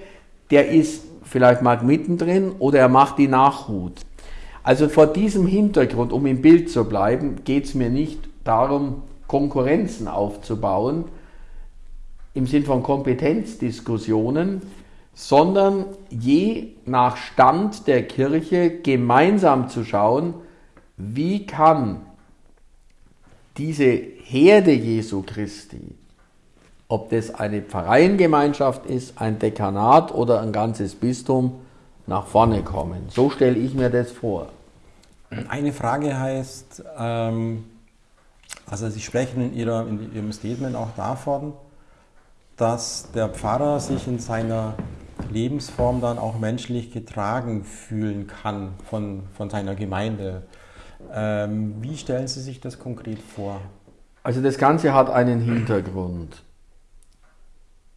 Speaker 2: der ist vielleicht mal mittendrin oder er macht die Nachhut. Also vor diesem Hintergrund, um im Bild zu bleiben, geht es mir nicht darum, Konkurrenzen aufzubauen im Sinn von Kompetenzdiskussionen, sondern je nach Stand der Kirche gemeinsam zu schauen, wie kann diese Herde Jesu Christi, ob das eine Pfarreiengemeinschaft ist, ein Dekanat oder ein ganzes Bistum, nach vorne kommen. So stelle ich mir das vor.
Speaker 1: Eine Frage heißt, ähm, also Sie sprechen in, Ihrer, in Ihrem Statement auch davon, dass der Pfarrer sich in seiner Lebensform dann auch menschlich getragen fühlen kann von, von seiner Gemeinde. Ähm, wie stellen Sie sich das konkret vor?
Speaker 2: Also das Ganze hat einen Hintergrund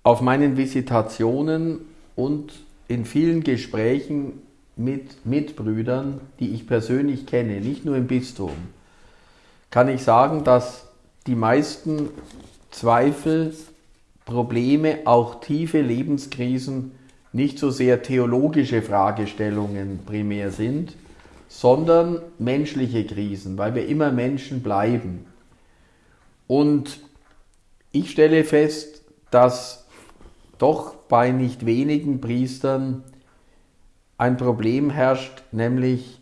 Speaker 2: auf meinen Visitationen und in vielen Gesprächen mit Mitbrüdern, die ich persönlich kenne, nicht nur im Bistum, kann ich sagen, dass die meisten Zweifel, Probleme, auch tiefe Lebenskrisen nicht so sehr theologische Fragestellungen primär sind, sondern menschliche Krisen, weil wir immer Menschen bleiben. Und ich stelle fest, dass doch bei nicht wenigen Priestern ein Problem herrscht, nämlich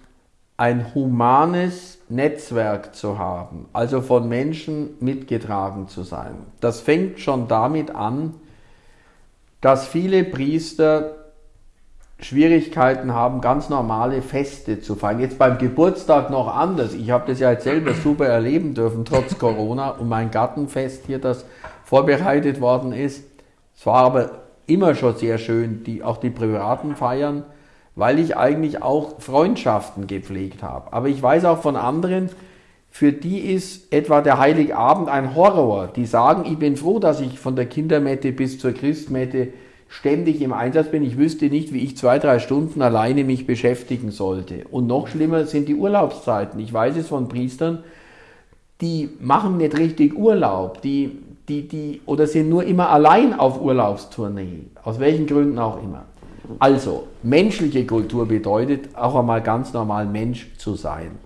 Speaker 2: ein humanes Netzwerk zu haben, also von Menschen mitgetragen zu sein. Das fängt schon damit an, dass viele Priester Schwierigkeiten haben, ganz normale Feste zu feiern. Jetzt beim Geburtstag noch anders. Ich habe das ja jetzt selber super erleben dürfen, trotz Corona, und mein Gartenfest hier, das vorbereitet worden ist. Es war aber immer schon sehr schön, die, auch die privaten Feiern, weil ich eigentlich auch Freundschaften gepflegt habe. Aber ich weiß auch von anderen, für die ist etwa der Heiligabend ein Horror. Die sagen, ich bin froh, dass ich von der Kindermette bis zur Christmette ständig im Einsatz bin. Ich wüsste nicht, wie ich zwei, drei Stunden alleine mich beschäftigen sollte. Und noch schlimmer sind die Urlaubszeiten. Ich weiß es von Priestern, die machen nicht richtig Urlaub, die, die, die, oder sind nur immer allein auf Urlaubstournee, aus welchen Gründen auch immer. Also, menschliche Kultur bedeutet auch einmal ganz normal Mensch zu sein.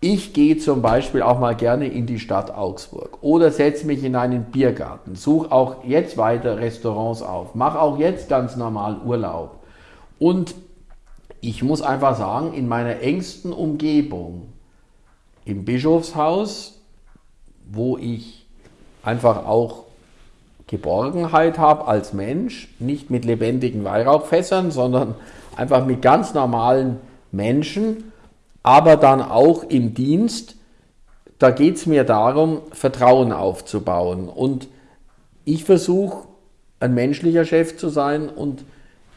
Speaker 2: Ich gehe zum Beispiel auch mal gerne in die Stadt Augsburg oder setze mich in einen Biergarten, suche auch jetzt weiter Restaurants auf, mache auch jetzt ganz normal Urlaub. Und ich muss einfach sagen, in meiner engsten Umgebung, im Bischofshaus, wo ich einfach auch Geborgenheit habe als Mensch, nicht mit lebendigen Weihrauchfässern, sondern einfach mit ganz normalen Menschen, aber dann auch im Dienst, da geht es mir darum, Vertrauen aufzubauen. Und ich versuche, ein menschlicher Chef zu sein und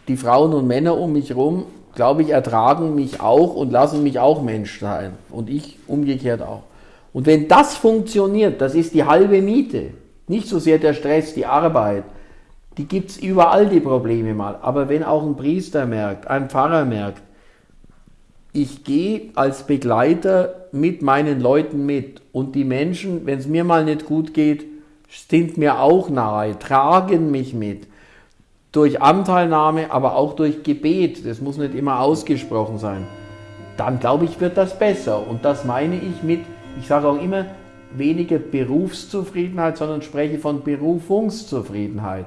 Speaker 2: die Frauen und Männer um mich herum, glaube ich, ertragen mich auch und lassen mich auch Mensch sein. Und ich umgekehrt auch. Und wenn das funktioniert, das ist die halbe Miete. Nicht so sehr der Stress, die Arbeit. Die gibt es überall, die Probleme mal. Aber wenn auch ein Priester merkt, ein Pfarrer merkt, ich gehe als Begleiter mit meinen Leuten mit. Und die Menschen, wenn es mir mal nicht gut geht, sind mir auch nahe, tragen mich mit. Durch Anteilnahme, aber auch durch Gebet. Das muss nicht immer ausgesprochen sein. Dann glaube ich, wird das besser. Und das meine ich mit, ich sage auch immer, weniger Berufszufriedenheit, sondern spreche von Berufungszufriedenheit.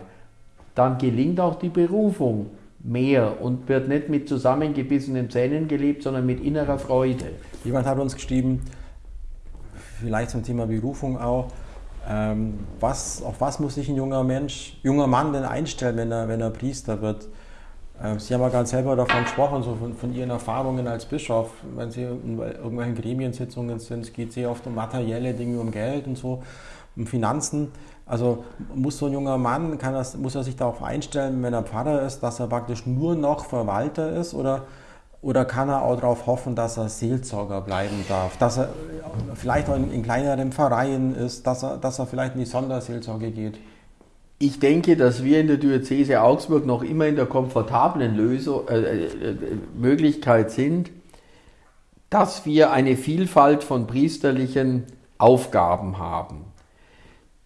Speaker 2: Dann gelingt auch die Berufung mehr und wird nicht mit zusammengebissenen Zähnen gelebt, sondern mit innerer Freude.
Speaker 1: Jemand hat uns geschrieben, vielleicht zum Thema Berufung auch, ähm, was, auf was muss sich ein junger Mensch, junger Mann denn einstellen, wenn er, wenn er Priester wird? Ähm, Sie haben ja ganz selber davon gesprochen, so von, von, Ihren Erfahrungen als Bischof. Wenn Sie in irgendwelchen Gremiensitzungen sind, geht es sehr oft um materielle Dinge, um Geld und so, um Finanzen. Also muss so ein junger Mann, das, muss er sich darauf einstellen, wenn er Pfarrer ist, dass er praktisch nur noch Verwalter ist oder, oder kann er auch darauf hoffen, dass er Seelsorger bleiben darf, dass er vielleicht auch in, in kleineren Vereinen ist, dass er, dass er vielleicht in die Sonderseelsorge geht?
Speaker 2: Ich denke, dass wir in der Diözese Augsburg noch immer in der komfortablen Lösung, äh, äh, äh Möglichkeit sind, dass wir eine Vielfalt von priesterlichen Aufgaben haben.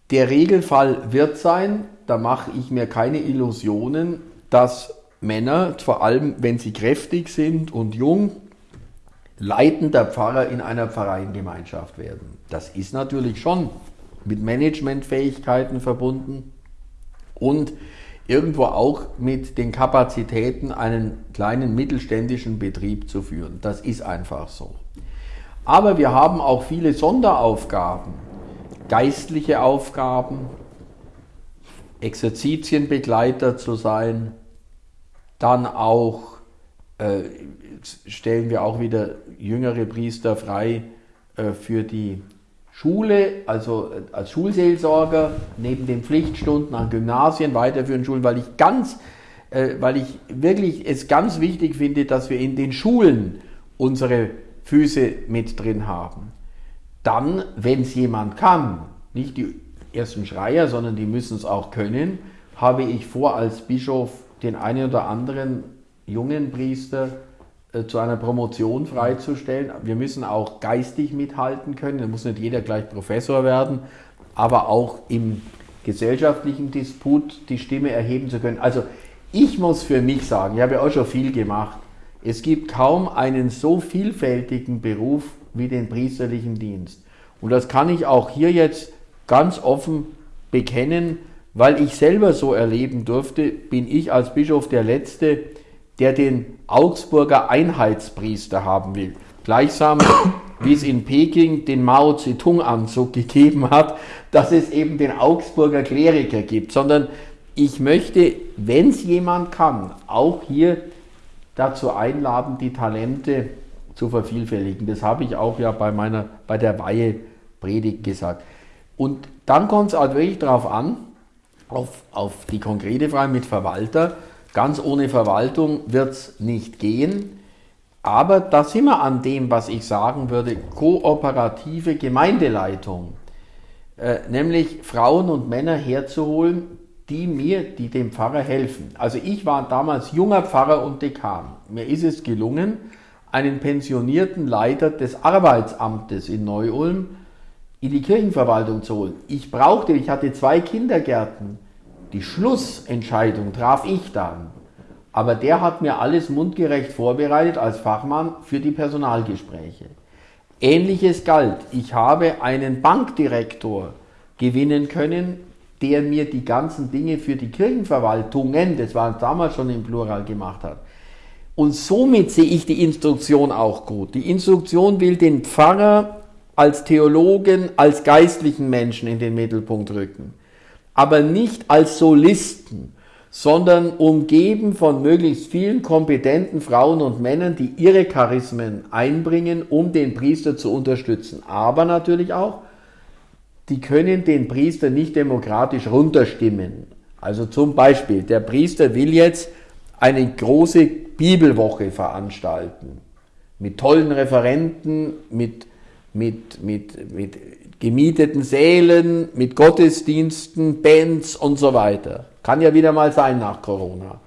Speaker 2: Der Regelfall wird sein, da mache ich mir keine Illusionen, dass Männer, vor allem wenn sie kräftig sind und jung, leitender Pfarrer in einer Pfarreiengemeinschaft werden. Das ist natürlich schon mit Managementfähigkeiten verbunden und irgendwo auch mit den Kapazitäten, einen kleinen mittelständischen Betrieb zu führen. Das ist einfach so. Aber wir haben auch viele Sonderaufgaben geistliche Aufgaben, Exerzitienbegleiter zu sein, dann auch äh, stellen wir auch wieder jüngere Priester frei äh, für die Schule, also äh, als Schulseelsorger, neben den Pflichtstunden an Gymnasien, weiterführenden Schulen, weil ich ganz, äh, weil ich wirklich es ganz wichtig finde, dass wir in den Schulen unsere Füße mit drin haben. Dann, wenn es jemand kann, nicht die ersten Schreier, sondern die müssen es auch können, habe ich vor, als Bischof den einen oder anderen jungen Priester zu einer Promotion freizustellen. Wir müssen auch geistig mithalten können. Da muss nicht jeder gleich Professor werden, aber auch im gesellschaftlichen Disput die Stimme erheben zu können. Also ich muss für mich sagen, ich habe ja auch schon viel gemacht. Es gibt kaum einen so vielfältigen Beruf wie den priesterlichen Dienst. Und das kann ich auch hier jetzt ganz offen bekennen, weil ich selber so erleben durfte, bin ich als Bischof der Letzte, der den Augsburger Einheitspriester haben will. Gleichsam, wie es in Peking den Mao Zedong-Anzug gegeben hat, dass es eben den Augsburger Kleriker gibt, sondern ich möchte, wenn es jemand kann, auch hier dazu einladen, die Talente zu vervielfältigen. Das habe ich auch ja bei meiner, bei der Weihe Predigt gesagt. Und dann kommt es halt wirklich darauf an, auf, auf die konkrete Frage mit Verwalter. Ganz ohne Verwaltung wird es nicht gehen. Aber da sind wir an dem, was ich sagen würde, kooperative Gemeindeleitung. Äh, nämlich Frauen und Männer herzuholen, die mir, die dem Pfarrer helfen. Also ich war damals junger Pfarrer und Dekan. Mir ist es gelungen, einen pensionierten Leiter des Arbeitsamtes in Neu-Ulm in die Kirchenverwaltung zu holen. Ich brauchte, ich hatte zwei Kindergärten. Die Schlussentscheidung traf ich dann. Aber der hat mir alles mundgerecht vorbereitet als Fachmann für die Personalgespräche. Ähnliches galt. Ich habe einen Bankdirektor gewinnen können, der mir die ganzen Dinge für die Kirchenverwaltungen, das war damals schon im Plural gemacht hat. Und somit sehe ich die Instruktion auch gut. Die Instruktion will den Pfarrer als Theologen, als geistlichen Menschen in den Mittelpunkt rücken, aber nicht als Solisten, sondern umgeben von möglichst vielen kompetenten Frauen und Männern, die ihre Charismen einbringen, um den Priester zu unterstützen. Aber natürlich auch, die können den Priester nicht demokratisch runterstimmen. Also zum Beispiel, der Priester will jetzt eine große Bibelwoche veranstalten. Mit tollen Referenten, mit mit, mit, mit gemieteten Sälen, mit Gottesdiensten, Bands und so weiter. Kann ja wieder mal sein nach Corona.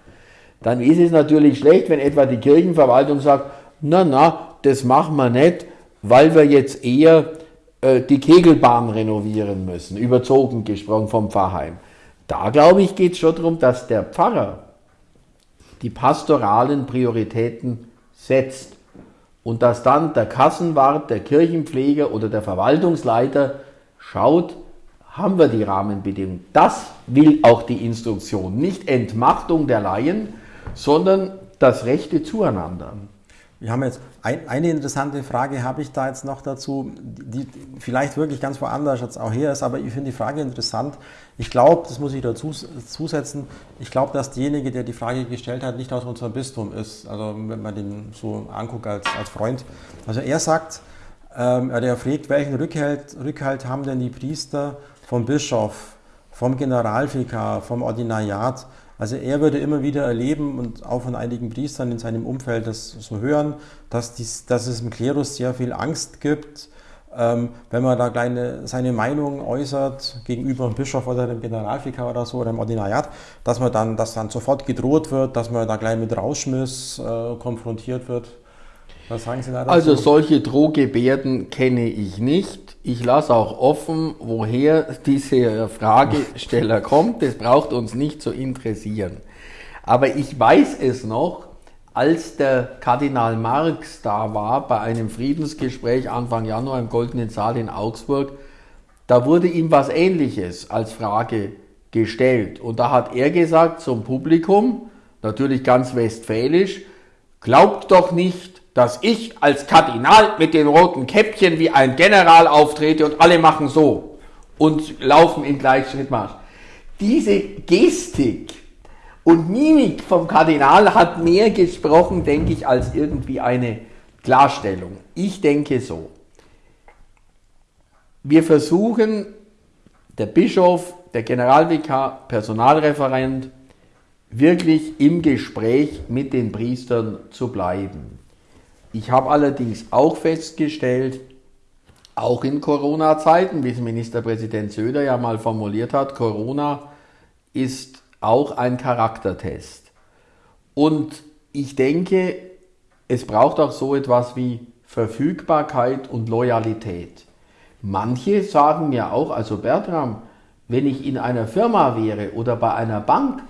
Speaker 2: Dann ist es natürlich schlecht, wenn etwa die Kirchenverwaltung sagt, na na, das machen wir nicht, weil wir jetzt eher äh, die Kegelbahn renovieren müssen, überzogen gesprochen vom Pfarrheim. Da glaube ich, geht es schon darum, dass der Pfarrer die pastoralen Prioritäten setzt und dass dann der Kassenwart, der Kirchenpfleger oder der Verwaltungsleiter schaut, haben wir die Rahmenbedingungen. Das will auch die Instruktion. Nicht Entmachtung der Laien, sondern das rechte Zueinander.
Speaker 1: Wir haben jetzt ein, eine interessante Frage, habe ich da jetzt noch dazu, die vielleicht wirklich ganz woanders jetzt auch her ist, aber ich finde die Frage interessant. Ich glaube, das muss ich dazu zusetzen, ich glaube, dass derjenige, der die Frage gestellt hat, nicht aus unserem Bistum ist, also wenn man den so anguckt als, als Freund. Also er sagt, ähm, er fragt, welchen Rückhalt, Rückhalt haben denn die Priester vom Bischof, vom Generalvikar, vom Ordinariat, also er würde immer wieder erleben und auch von einigen Priestern in seinem Umfeld das so hören, dass, dies, dass es im Klerus sehr viel Angst gibt, ähm, wenn man da kleine, seine Meinung äußert gegenüber dem Bischof oder dem Generalvikar oder so oder dem Ordinariat, dass man dann, dass dann sofort gedroht wird, dass man da gleich mit Rauschmiss äh, konfrontiert wird.
Speaker 2: Was sagen Sie da dazu? Also solche Drohgebärden kenne ich nicht. Ich lasse auch offen, woher dieser Fragesteller kommt. Das braucht uns nicht zu interessieren. Aber ich weiß es noch, als der Kardinal Marx da war bei einem Friedensgespräch Anfang Januar im Goldenen Saal in Augsburg, da wurde ihm was Ähnliches als Frage gestellt. Und da hat er gesagt zum Publikum, natürlich ganz westfälisch, glaubt doch nicht, dass ich als Kardinal mit den roten Käppchen wie ein General auftrete und alle machen so und laufen in Gleichschrittmarsch. Diese Gestik und Mimik vom Kardinal hat mehr gesprochen, denke ich, als irgendwie eine Klarstellung. Ich denke so. Wir versuchen, der Bischof, der Generalvikar, Personalreferent, wirklich im Gespräch mit den Priestern zu bleiben. Ich habe allerdings auch festgestellt, auch in Corona-Zeiten, wie es Ministerpräsident Söder ja mal formuliert hat, Corona ist auch ein Charaktertest. Und ich denke, es braucht auch so etwas wie Verfügbarkeit und Loyalität. Manche sagen mir auch, also Bertram, wenn ich in einer Firma wäre oder bei einer Bank,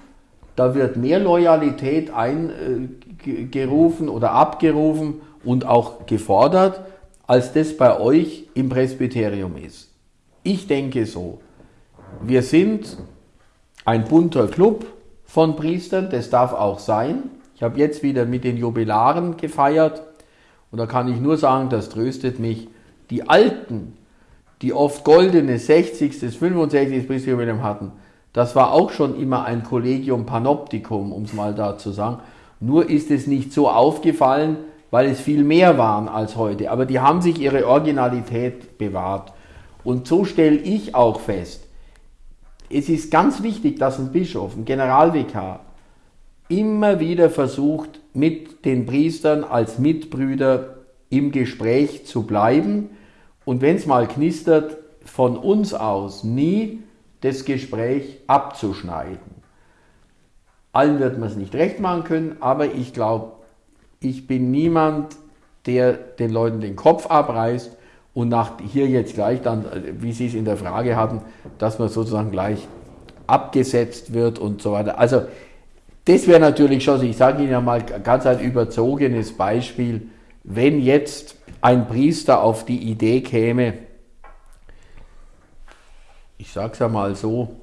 Speaker 2: da wird mehr Loyalität eingerufen oder abgerufen und auch gefordert, als das bei euch im Presbyterium ist. Ich denke so. Wir sind ein bunter Club von Priestern, das darf auch sein. Ich habe jetzt wieder mit den Jubilaren gefeiert und da kann ich nur sagen, das tröstet mich. Die Alten, die oft goldene 60. bis 65. Priesterjubiläum hatten, das war auch schon immer ein Collegium Panoptikum, um es mal da zu sagen. Nur ist es nicht so aufgefallen, weil es viel mehr waren als heute. Aber die haben sich ihre Originalität bewahrt. Und so stelle ich auch fest, es ist ganz wichtig, dass ein Bischof, ein Generalvikar, immer wieder versucht, mit den Priestern als Mitbrüder im Gespräch zu bleiben und wenn es mal knistert, von uns aus nie das Gespräch abzuschneiden. Allen wird man es nicht recht machen können, aber ich glaube, ich bin niemand, der den Leuten den Kopf abreißt und nach hier jetzt gleich dann, wie Sie es in der Frage hatten, dass man sozusagen gleich abgesetzt wird und so weiter. Also das wäre natürlich schon, ich sage Ihnen ja mal ganz ein überzogenes Beispiel, wenn jetzt ein Priester auf die Idee käme, ich sage es ja mal so,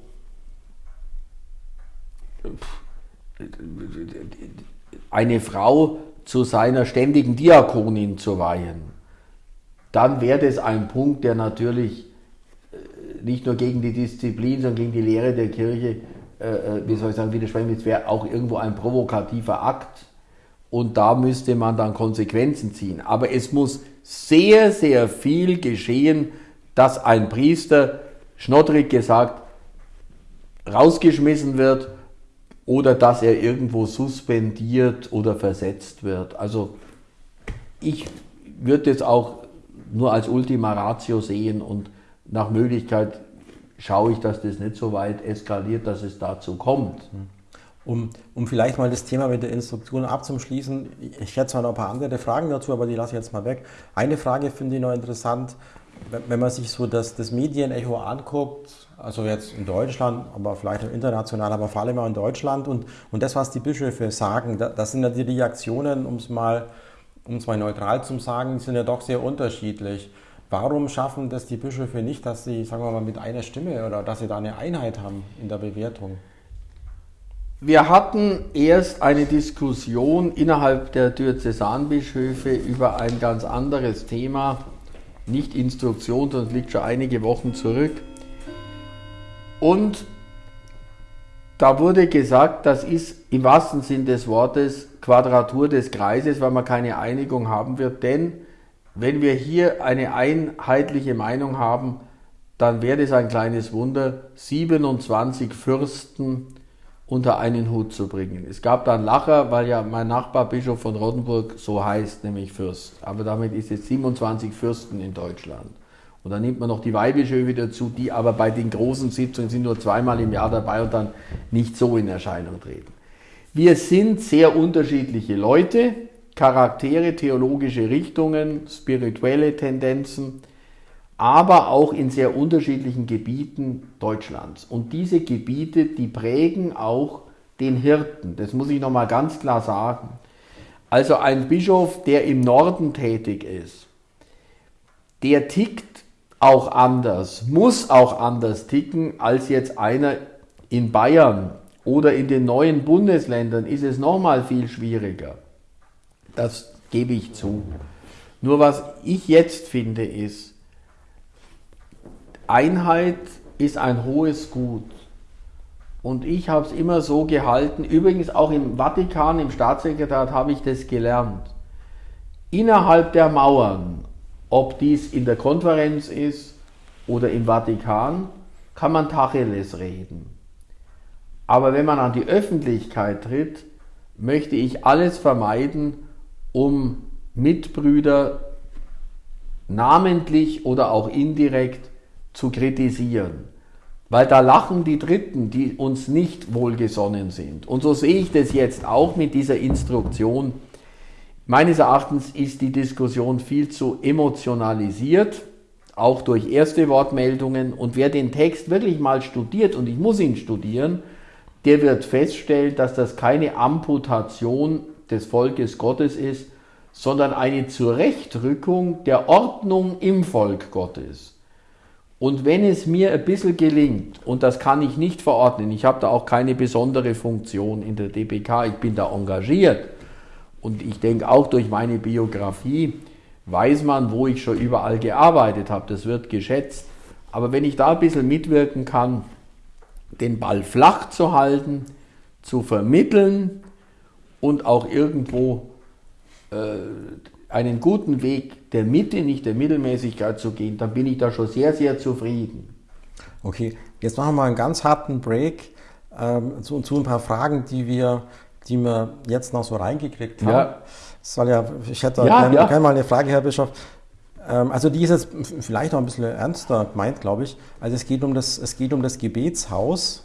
Speaker 2: eine Frau zu seiner ständigen Diakonin zu weihen, dann wäre das ein Punkt, der natürlich äh, nicht nur gegen die Disziplin, sondern gegen die Lehre der Kirche, äh, äh wie soll ich sagen, widersprechen, es wäre auch irgendwo ein provokativer Akt und da müsste man dann Konsequenzen ziehen. Aber es muss sehr, sehr viel geschehen, dass ein Priester, schnottrig gesagt, rausgeschmissen wird oder dass er irgendwo suspendiert oder versetzt wird. Also ich würde es auch nur als Ultima Ratio sehen und nach Möglichkeit schaue ich, dass das nicht so weit eskaliert, dass es dazu kommt.
Speaker 1: Um, um vielleicht mal das Thema mit der Instruktion abzuschließen, ich hätte zwar noch ein paar andere Fragen dazu, aber die lasse ich jetzt mal weg. Eine Frage finde ich noch interessant, wenn man sich so das, das Medienecho anguckt, also jetzt in Deutschland, aber vielleicht auch international, aber vor allem auch in Deutschland. Und, und das, was die Bischöfe sagen, das sind ja die Reaktionen, um es mal, mal neutral zu sagen, sind ja doch sehr unterschiedlich. Warum schaffen das die Bischöfe nicht, dass sie, sagen wir mal, mit einer Stimme oder dass sie da eine Einheit haben in der Bewertung?
Speaker 2: Wir hatten erst eine Diskussion innerhalb der Diözesanbischöfe über ein ganz anderes Thema, nicht Instruktion, sondern liegt schon einige Wochen zurück. Und da wurde gesagt, das ist im wahrsten Sinn des Wortes Quadratur des Kreises, weil man keine Einigung haben wird. Denn wenn wir hier eine einheitliche Meinung haben, dann wäre es ein kleines Wunder, 27 Fürsten unter einen Hut zu bringen. Es gab dann Lacher, weil ja mein Nachbar Bischof von Rottenburg so heißt, nämlich Fürst. Aber damit ist es 27 Fürsten in Deutschland. Und dann nimmt man noch die Weihbischöfe dazu, die aber bei den großen Sitzungen sind nur zweimal im Jahr dabei und dann nicht so in Erscheinung treten. Wir sind sehr unterschiedliche Leute, Charaktere, theologische Richtungen, spirituelle Tendenzen, aber auch in sehr unterschiedlichen Gebieten Deutschlands. Und diese Gebiete, die prägen auch den Hirten. Das muss ich nochmal ganz klar sagen. Also ein Bischof, der im Norden tätig ist, der tickt auch anders, muss auch anders ticken als jetzt einer in Bayern oder in den neuen Bundesländern ist es nochmal viel schwieriger. Das gebe ich zu. Nur was ich jetzt finde ist, Einheit ist ein hohes Gut. Und ich habe es immer so gehalten, übrigens auch im Vatikan, im Staatssekretariat habe ich das gelernt. Innerhalb der Mauern ob dies in der Konferenz ist oder im Vatikan, kann man Tacheles reden. Aber wenn man an die Öffentlichkeit tritt, möchte ich alles vermeiden, um Mitbrüder namentlich oder auch indirekt zu kritisieren. Weil da lachen die Dritten, die uns nicht wohlgesonnen sind. Und so sehe ich das jetzt auch mit dieser Instruktion Meines Erachtens ist die Diskussion viel zu emotionalisiert, auch durch erste Wortmeldungen. Und wer den Text wirklich mal studiert, und ich muss ihn studieren, der wird feststellen, dass das keine Amputation des Volkes Gottes ist, sondern eine Zurechtrückung der Ordnung im Volk Gottes. Und wenn es mir ein bisschen gelingt, und das kann ich nicht verordnen, ich habe da auch keine besondere Funktion in der DPK, ich bin da engagiert, und ich denke auch durch meine Biografie weiß man, wo ich schon überall gearbeitet habe. Das wird geschätzt. Aber wenn ich da ein bisschen mitwirken kann, den Ball flach zu halten, zu vermitteln und auch irgendwo äh, einen guten Weg der Mitte, nicht der Mittelmäßigkeit zu gehen, dann bin ich da schon sehr, sehr zufrieden.
Speaker 1: Okay, Jetzt machen wir mal einen ganz harten Break ähm, zu, zu, ein paar Fragen, die wir, die wir jetzt noch so reingekriegt haben. Ja. Soll ja, ich hätte ja, gerne, ja. gerne mal eine Frage, Herr Bischof. Ähm, also die ist jetzt vielleicht noch ein bisschen ernster gemeint, glaube ich. Also es geht um das, es geht um das Gebetshaus.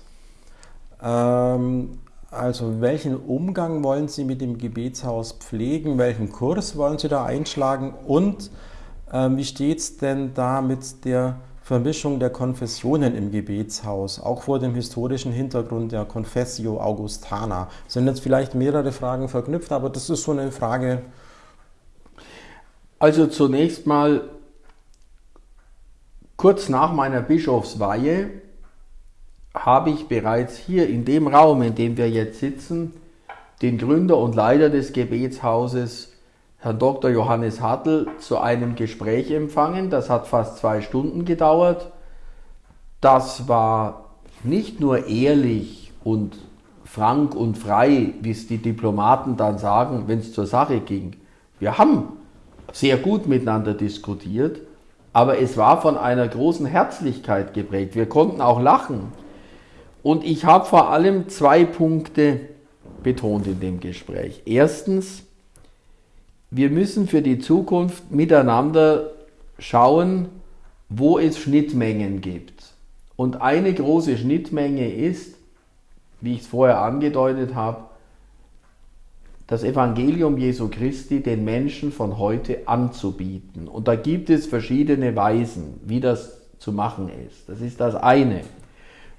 Speaker 1: Ähm, also welchen Umgang wollen Sie mit dem Gebetshaus pflegen? Welchen Kurs wollen Sie da einschlagen? Und ähm, wie steht es denn da mit der Vermischung der Konfessionen im Gebetshaus, auch vor dem historischen Hintergrund der Confessio Augustana? Sind jetzt vielleicht mehrere Fragen verknüpft, aber das ist so eine Frage.
Speaker 2: Also zunächst mal kurz nach meiner Bischofsweihe habe ich bereits hier in dem Raum, in dem wir jetzt sitzen, den Gründer und Leiter des Gebetshauses, Herrn Dr. Johannes Hartl, zu einem Gespräch empfangen. Das hat fast zwei Stunden gedauert. Das war nicht nur ehrlich und frank und frei, wie es die Diplomaten dann sagen, wenn es zur Sache ging. Wir haben sehr gut miteinander diskutiert, aber es war von einer großen Herzlichkeit geprägt. Wir konnten auch lachen. Und ich habe vor allem zwei Punkte betont in dem Gespräch. Erstens, wir müssen für die Zukunft miteinander schauen, wo es Schnittmengen gibt. Und eine große Schnittmenge ist, wie ich es vorher angedeutet habe, das Evangelium Jesu Christi den Menschen von heute anzubieten. Und da gibt es verschiedene Weisen, wie das zu machen ist. Das ist das eine.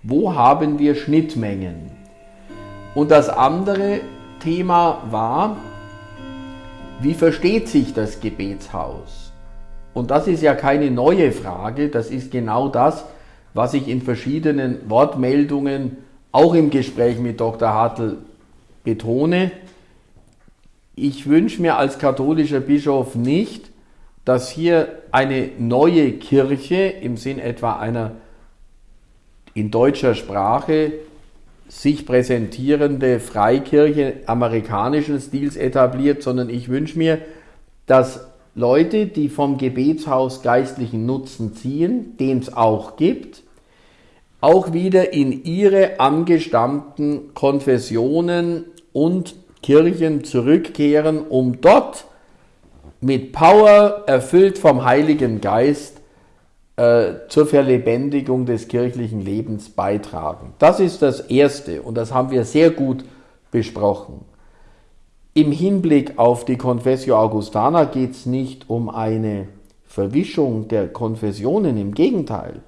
Speaker 2: Wo haben wir Schnittmengen? Und das andere Thema war, wie versteht sich das Gebetshaus? Und das ist ja keine neue Frage, das ist genau das, was ich in verschiedenen Wortmeldungen, auch im Gespräch mit Dr. Hartl, betone ich wünsche mir als katholischer Bischof nicht, dass hier eine neue Kirche im Sinn etwa einer in deutscher Sprache sich präsentierende Freikirche amerikanischen Stils etabliert, sondern ich wünsche mir, dass Leute, die vom Gebetshaus geistlichen Nutzen ziehen, den es auch gibt, auch wieder in ihre angestammten Konfessionen und Kirchen zurückkehren, um dort mit Power, erfüllt vom Heiligen Geist, äh, zur Verlebendigung des kirchlichen Lebens beitragen. Das ist das Erste und das haben wir sehr gut besprochen. Im Hinblick auf die Confessio Augustana geht es nicht um eine Verwischung der Konfessionen, im Gegenteil.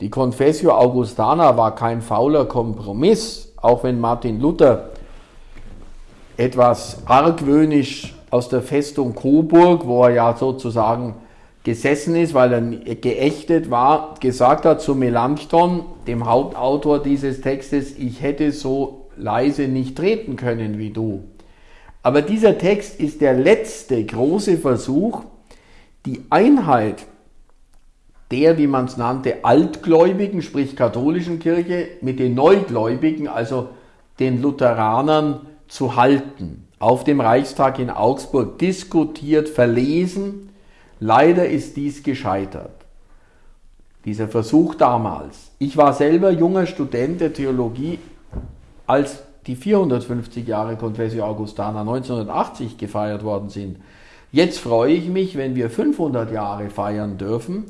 Speaker 2: Die Confessio Augustana war kein fauler Kompromiss, auch wenn Martin Luther etwas argwöhnisch aus der Festung Coburg, wo er ja sozusagen gesessen ist, weil er geächtet war, gesagt hat zu Melanchthon, dem Hauptautor dieses Textes, ich hätte so leise nicht treten können wie du. Aber dieser Text ist der letzte große Versuch, die Einheit der, wie man es nannte, Altgläubigen, sprich katholischen Kirche, mit den Neugläubigen, also den Lutheranern, zu halten. Auf dem Reichstag in Augsburg diskutiert, verlesen. Leider ist dies gescheitert. Dieser Versuch damals. Ich war selber junger Student der Theologie, als die 450 Jahre Confessio Augustana 1980 gefeiert worden sind. Jetzt freue ich mich, wenn wir 500 Jahre feiern dürfen.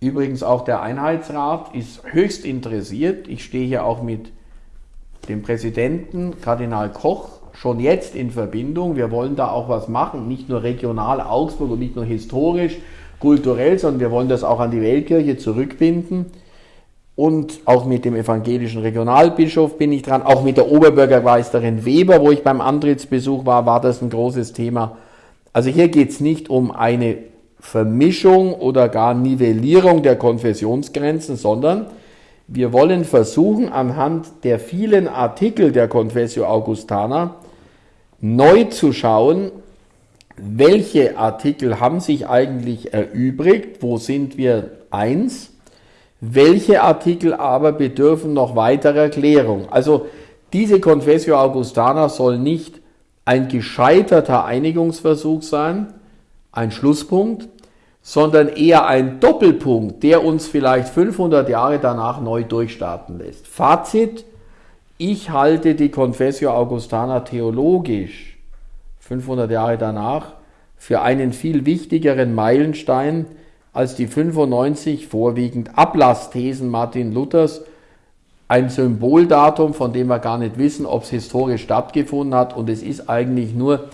Speaker 2: Übrigens auch der Einheitsrat ist höchst interessiert. Ich stehe hier auch mit dem Präsidenten Kardinal Koch schon jetzt in Verbindung. Wir wollen da auch was machen, nicht nur regional Augsburg und nicht nur historisch, kulturell, sondern wir wollen das auch an die Weltkirche zurückbinden. Und auch mit dem evangelischen Regionalbischof bin ich dran, auch mit der Oberbürgermeisterin Weber, wo ich beim Antrittsbesuch war, war das ein großes Thema. Also hier geht es nicht um eine Vermischung oder gar Nivellierung der Konfessionsgrenzen, sondern wir wollen versuchen, anhand der vielen Artikel der Confessio Augustana neu zu schauen, welche Artikel haben sich eigentlich erübrigt, wo sind wir eins, welche Artikel aber bedürfen noch weiterer Klärung. Also diese Confessio Augustana soll nicht ein gescheiterter Einigungsversuch sein, ein Schlusspunkt, sondern eher ein Doppelpunkt, der uns vielleicht 500 Jahre danach neu durchstarten lässt. Fazit, ich halte die Confessio Augustana theologisch 500 Jahre danach für einen viel wichtigeren Meilenstein als die 95 vorwiegend Ablassthesen Martin Luthers, ein Symboldatum, von dem wir gar nicht wissen, ob es historisch stattgefunden hat. Und es ist eigentlich nur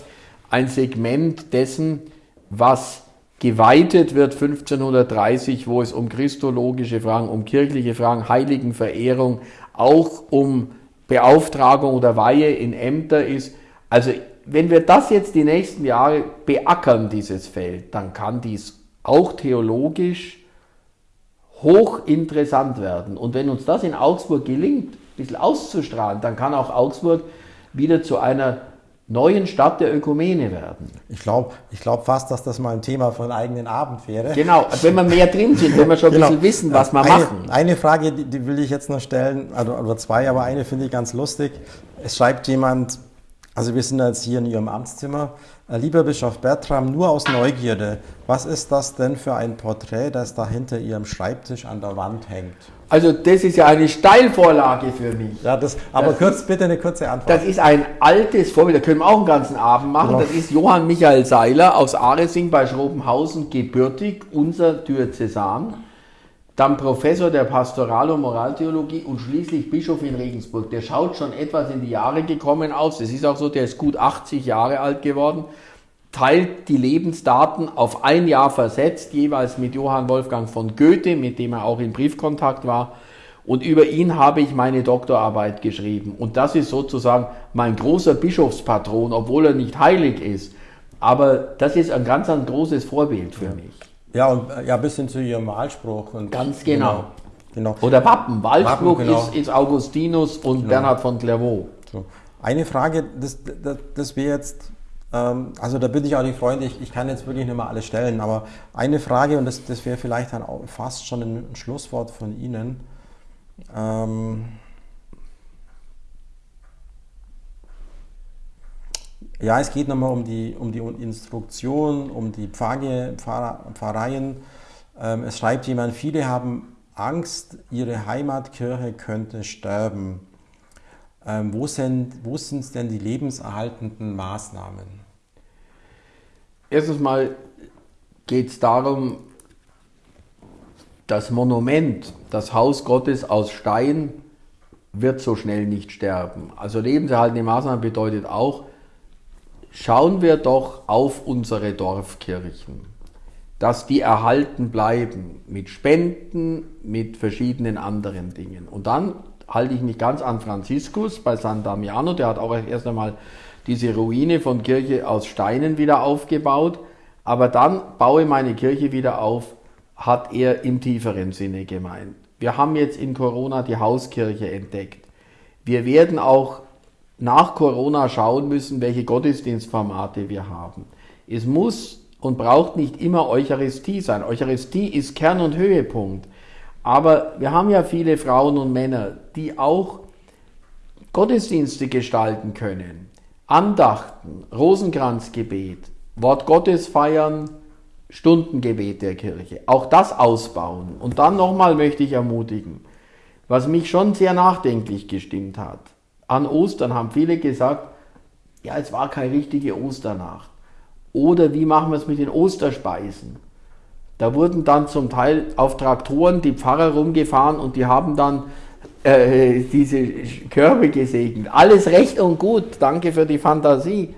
Speaker 2: ein Segment dessen, was geweitet wird 1530, wo es um christologische Fragen, um kirchliche Fragen, Heiligenverehrung, auch um Beauftragung oder Weihe in Ämter ist. Also wenn wir das jetzt die nächsten Jahre beackern, dieses Feld, dann kann dies auch theologisch hochinteressant werden. Und wenn uns das in Augsburg gelingt, ein bisschen auszustrahlen, dann kann auch Augsburg wieder zu einer neuen Stadt der Ökumene werden.
Speaker 1: Ich glaube ich glaub fast, dass das mal ein Thema für einen eigenen Abend wäre.
Speaker 2: Genau, wenn wir mehr drin sind, wenn wir schon ein genau. bisschen wissen, was wir
Speaker 1: eine,
Speaker 2: machen.
Speaker 1: Eine Frage, die, die, will ich jetzt noch stellen, also, oder zwei, aber eine finde ich ganz lustig. Es schreibt jemand, also wir sind jetzt hier in Ihrem Amtszimmer, äh, lieber Bischof Bertram, nur aus Neugierde, was ist das denn für ein Porträt, das da hinter Ihrem Schreibtisch an der Wand hängt?
Speaker 2: Also das ist ja eine Steilvorlage für mich.
Speaker 1: Ja, das, aber das kurz, bitte eine kurze Antwort.
Speaker 2: Das ist ein altes Vorbild, da können wir auch einen ganzen Abend machen. Genau. Das ist Johann Michael Seiler aus Aresing bei Schrobenhausen gebürtig, unser Diözesan. Dann Professor der Pastoral- und Moraltheologie und schließlich Bischof in Regensburg. Der schaut schon etwas in die Jahre gekommen aus. Es ist auch so, der ist gut 80 Jahre alt geworden teilt die Lebensdaten auf ein Jahr versetzt, jeweils mit Johann Wolfgang von Goethe, mit dem er auch in Briefkontakt war. Und über ihn habe ich meine Doktorarbeit geschrieben. Und das ist sozusagen mein großer Bischofspatron, obwohl er nicht heilig ist. Aber das ist ein ganz ein großes Vorbild für mich.
Speaker 1: Ja, und äh, ja, bis hin zu ihrem Wahlspruch. Und
Speaker 2: ganz genau. genau. Oder Wappen. Wahlspruch Wappen, genau. ist, ist, Augustinus und genau. Bernhard von Clairvaux.
Speaker 1: So. Eine Frage, das, das, das wir jetzt also da bin ich auch nicht freundlich, ich kann jetzt wirklich nicht mal alles stellen, aber eine Frage, und das, das wäre vielleicht dann auch fast schon ein Schlusswort von Ihnen. Ähm, ja, es geht nochmal um die, um die Instruktion, um die Pfarre, Pfarr, Pfarreien. Ähm, es schreibt jemand, viele haben Angst, ihre Heimatkirche könnte sterben. Ähm, wo, sind, sind denn die lebenserhaltenden Maßnahmen?
Speaker 2: Erstens mal geht es darum, das Monument, das Haus Gottes aus Stein, wird so schnell nicht sterben. Also lebenserhaltende Maßnahmen bedeutet auch, schauen wir doch auf unsere Dorfkirchen, dass die erhalten bleiben mit Spenden, mit verschiedenen anderen Dingen. Und dann halte ich mich ganz an Franziskus bei San Damiano, der hat auch erst einmal diese Ruine von Kirche aus Steinen wieder aufgebaut, aber dann baue meine Kirche wieder auf, hat er im tieferen Sinne gemeint. Wir haben jetzt in Corona die Hauskirche entdeckt. Wir werden auch nach Corona schauen müssen, welche Gottesdienstformate wir haben. Es muss und braucht nicht immer Eucharistie sein. Eucharistie ist Kern und Höhepunkt. Aber wir haben ja viele Frauen und Männer, die auch Gottesdienste gestalten können. Andachten, Rosenkranzgebet, Wort Gottes feiern, Stundengebet der Kirche. Auch das ausbauen. Und dann nochmal möchte ich ermutigen, was mich schon sehr nachdenklich gestimmt hat. An Ostern haben viele gesagt, ja, es war keine richtige Osternacht. Oder wie machen wir es mit den Osterspeisen? Da wurden dann zum Teil auf Traktoren die Pfarrer rumgefahren und die haben dann äh, diese Körbe gesegnet. Alles recht und gut, danke für die Fantasie.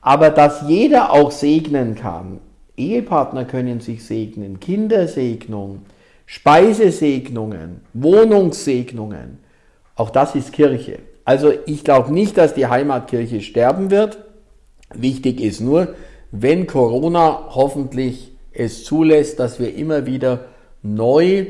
Speaker 2: Aber dass jeder auch segnen kann, Ehepartner können sich segnen, Kindersegnung, Speisesegnungen, Wohnungssegnungen, auch das ist Kirche. Also ich glaube nicht, dass die Heimatkirche sterben wird. Wichtig ist nur, wenn Corona hoffentlich es zulässt, dass wir immer wieder neu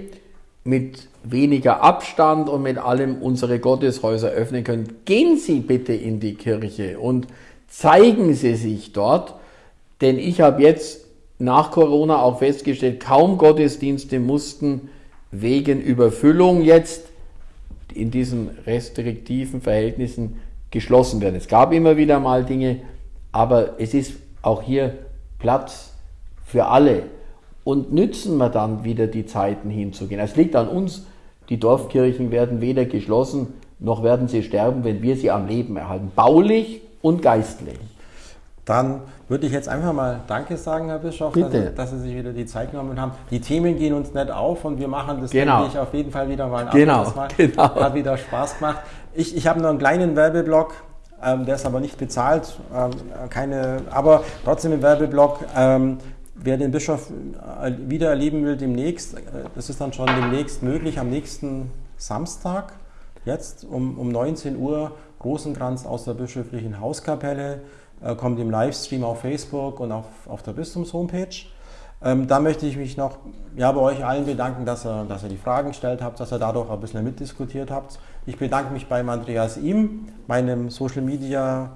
Speaker 2: mit weniger Abstand und mit allem unsere Gotteshäuser öffnen können. Gehen Sie bitte in die Kirche und zeigen Sie sich dort, denn ich habe jetzt nach Corona auch festgestellt, kaum Gottesdienste mussten wegen Überfüllung jetzt in diesen restriktiven Verhältnissen geschlossen werden. Es gab immer wieder mal Dinge, aber es ist auch hier Platz für alle. und nützen wir dann wieder die Zeiten hinzugehen. Es liegt an uns, die Dorfkirchen werden weder geschlossen, noch werden sie sterben, wenn wir sie am Leben erhalten. Baulich und geistlich.
Speaker 1: Dann würde ich jetzt einfach mal Danke sagen, Herr Bischof, dass,
Speaker 2: Bitte.
Speaker 1: dass Sie sich wieder die Zeit genommen haben. Die Themen gehen uns nicht auf und wir machen das,
Speaker 2: Genau.
Speaker 1: denke ich, auf jeden Fall wieder mal ein
Speaker 2: Genau,
Speaker 1: Mal.
Speaker 2: genau.
Speaker 1: Hat wieder Spaß gemacht. Ich, ich habe noch einen kleinen Werbeblock, ähm, der ist aber nicht bezahlt, ähm, keine, aber trotzdem im Werbeblock. Ähm, wer den Bischof äh, wieder erleben will demnächst, äh, das ist dann schon demnächst möglich, am nächsten Samstag, jetzt um, um 19 Uhr, Rosenkranz aus der bischöflichen Hauskapelle, äh, kommt im Livestream auf Facebook und auf, auf der Bistums-Homepage. Ähm, da möchte ich mich noch ja, bei euch allen bedanken, dass ihr, dass ihr die Fragen gestellt habt, dass ihr dadurch ein bisschen mitdiskutiert habt. Ich bedanke mich beim Andreas Ihm, meinem Social Media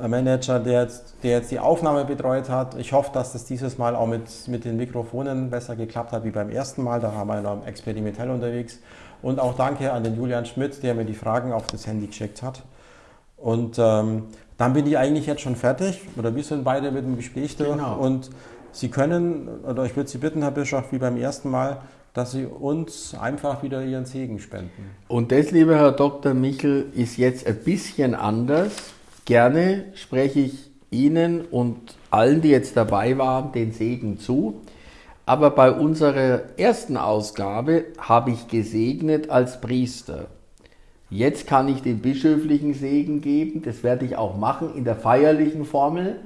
Speaker 1: Manager, der jetzt, der jetzt die Aufnahme betreut hat. Ich hoffe, dass das dieses Mal auch mit, mit den Mikrofonen besser geklappt hat wie beim ersten Mal. Da haben wir noch experimentell unterwegs. Und auch danke an den Julian Schmidt, der mir die Fragen auf das Handy geschickt hat. Und ähm, dann bin ich eigentlich jetzt schon fertig, oder wir sind beide mit dem Gespräch durch.
Speaker 2: Genau.
Speaker 1: Und Sie können, oder ich würde Sie bitten, Herr Bischof, wie beim ersten Mal, dass Sie uns einfach wieder Ihren Segen spenden.
Speaker 2: Und das, lieber Herr Dr. Michel, ist jetzt ein bisschen anders. Gerne spreche ich Ihnen und allen, die jetzt dabei waren, den Segen zu. Aber bei unserer ersten Ausgabe habe ich gesegnet als Priester. Jetzt kann ich den bischöflichen Segen geben. Das werde ich auch machen in der feierlichen Formel,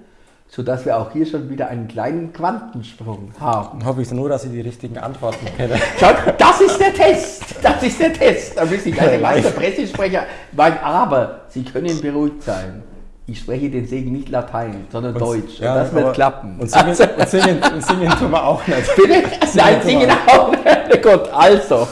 Speaker 2: sodass wir auch hier schon wieder einen kleinen Quantensprung haben.
Speaker 1: Dann hoffe ich nur, dass Sie die richtigen Antworten kennen.
Speaker 2: Schaut, das ist der Test. Das ist der Test. Da müsste ich als Meister Pressesprecher sagen, aber Sie können beruhigt sein. Ich spreche den Segen nicht Latein, sondern Deutsch. Und das wird klappen.
Speaker 1: Und singen, und, singen, und singen tun wir auch nicht.
Speaker 2: Bitte? Nein, singen auch nicht. Gott, also.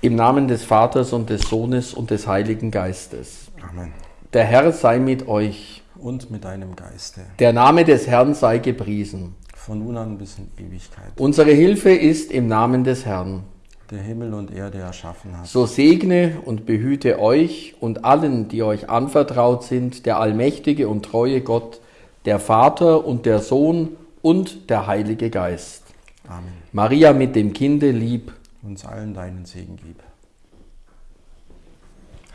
Speaker 2: Im Namen des Vaters und des Sohnes und des Heiligen Geistes.
Speaker 1: Amen.
Speaker 2: Der Herr sei mit euch.
Speaker 1: Und mit deinem Geiste.
Speaker 2: Der Name des Herrn sei gepriesen.
Speaker 1: Von nun an bis in Ewigkeit.
Speaker 2: Unsere Hilfe ist im Namen des Herrn.
Speaker 1: Der Himmel und Erde erschaffen hat.
Speaker 2: So segne und behüte euch und allen, die euch anvertraut sind, der allmächtige und treue Gott, der Vater und der Sohn und der Heilige Geist.
Speaker 1: Amen.
Speaker 2: Maria mit dem Kinde lieb.
Speaker 1: Uns allen deinen Segen gib.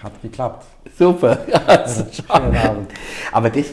Speaker 1: Hat geklappt.
Speaker 2: Super. Also,
Speaker 1: Schönen Abend.
Speaker 2: aber das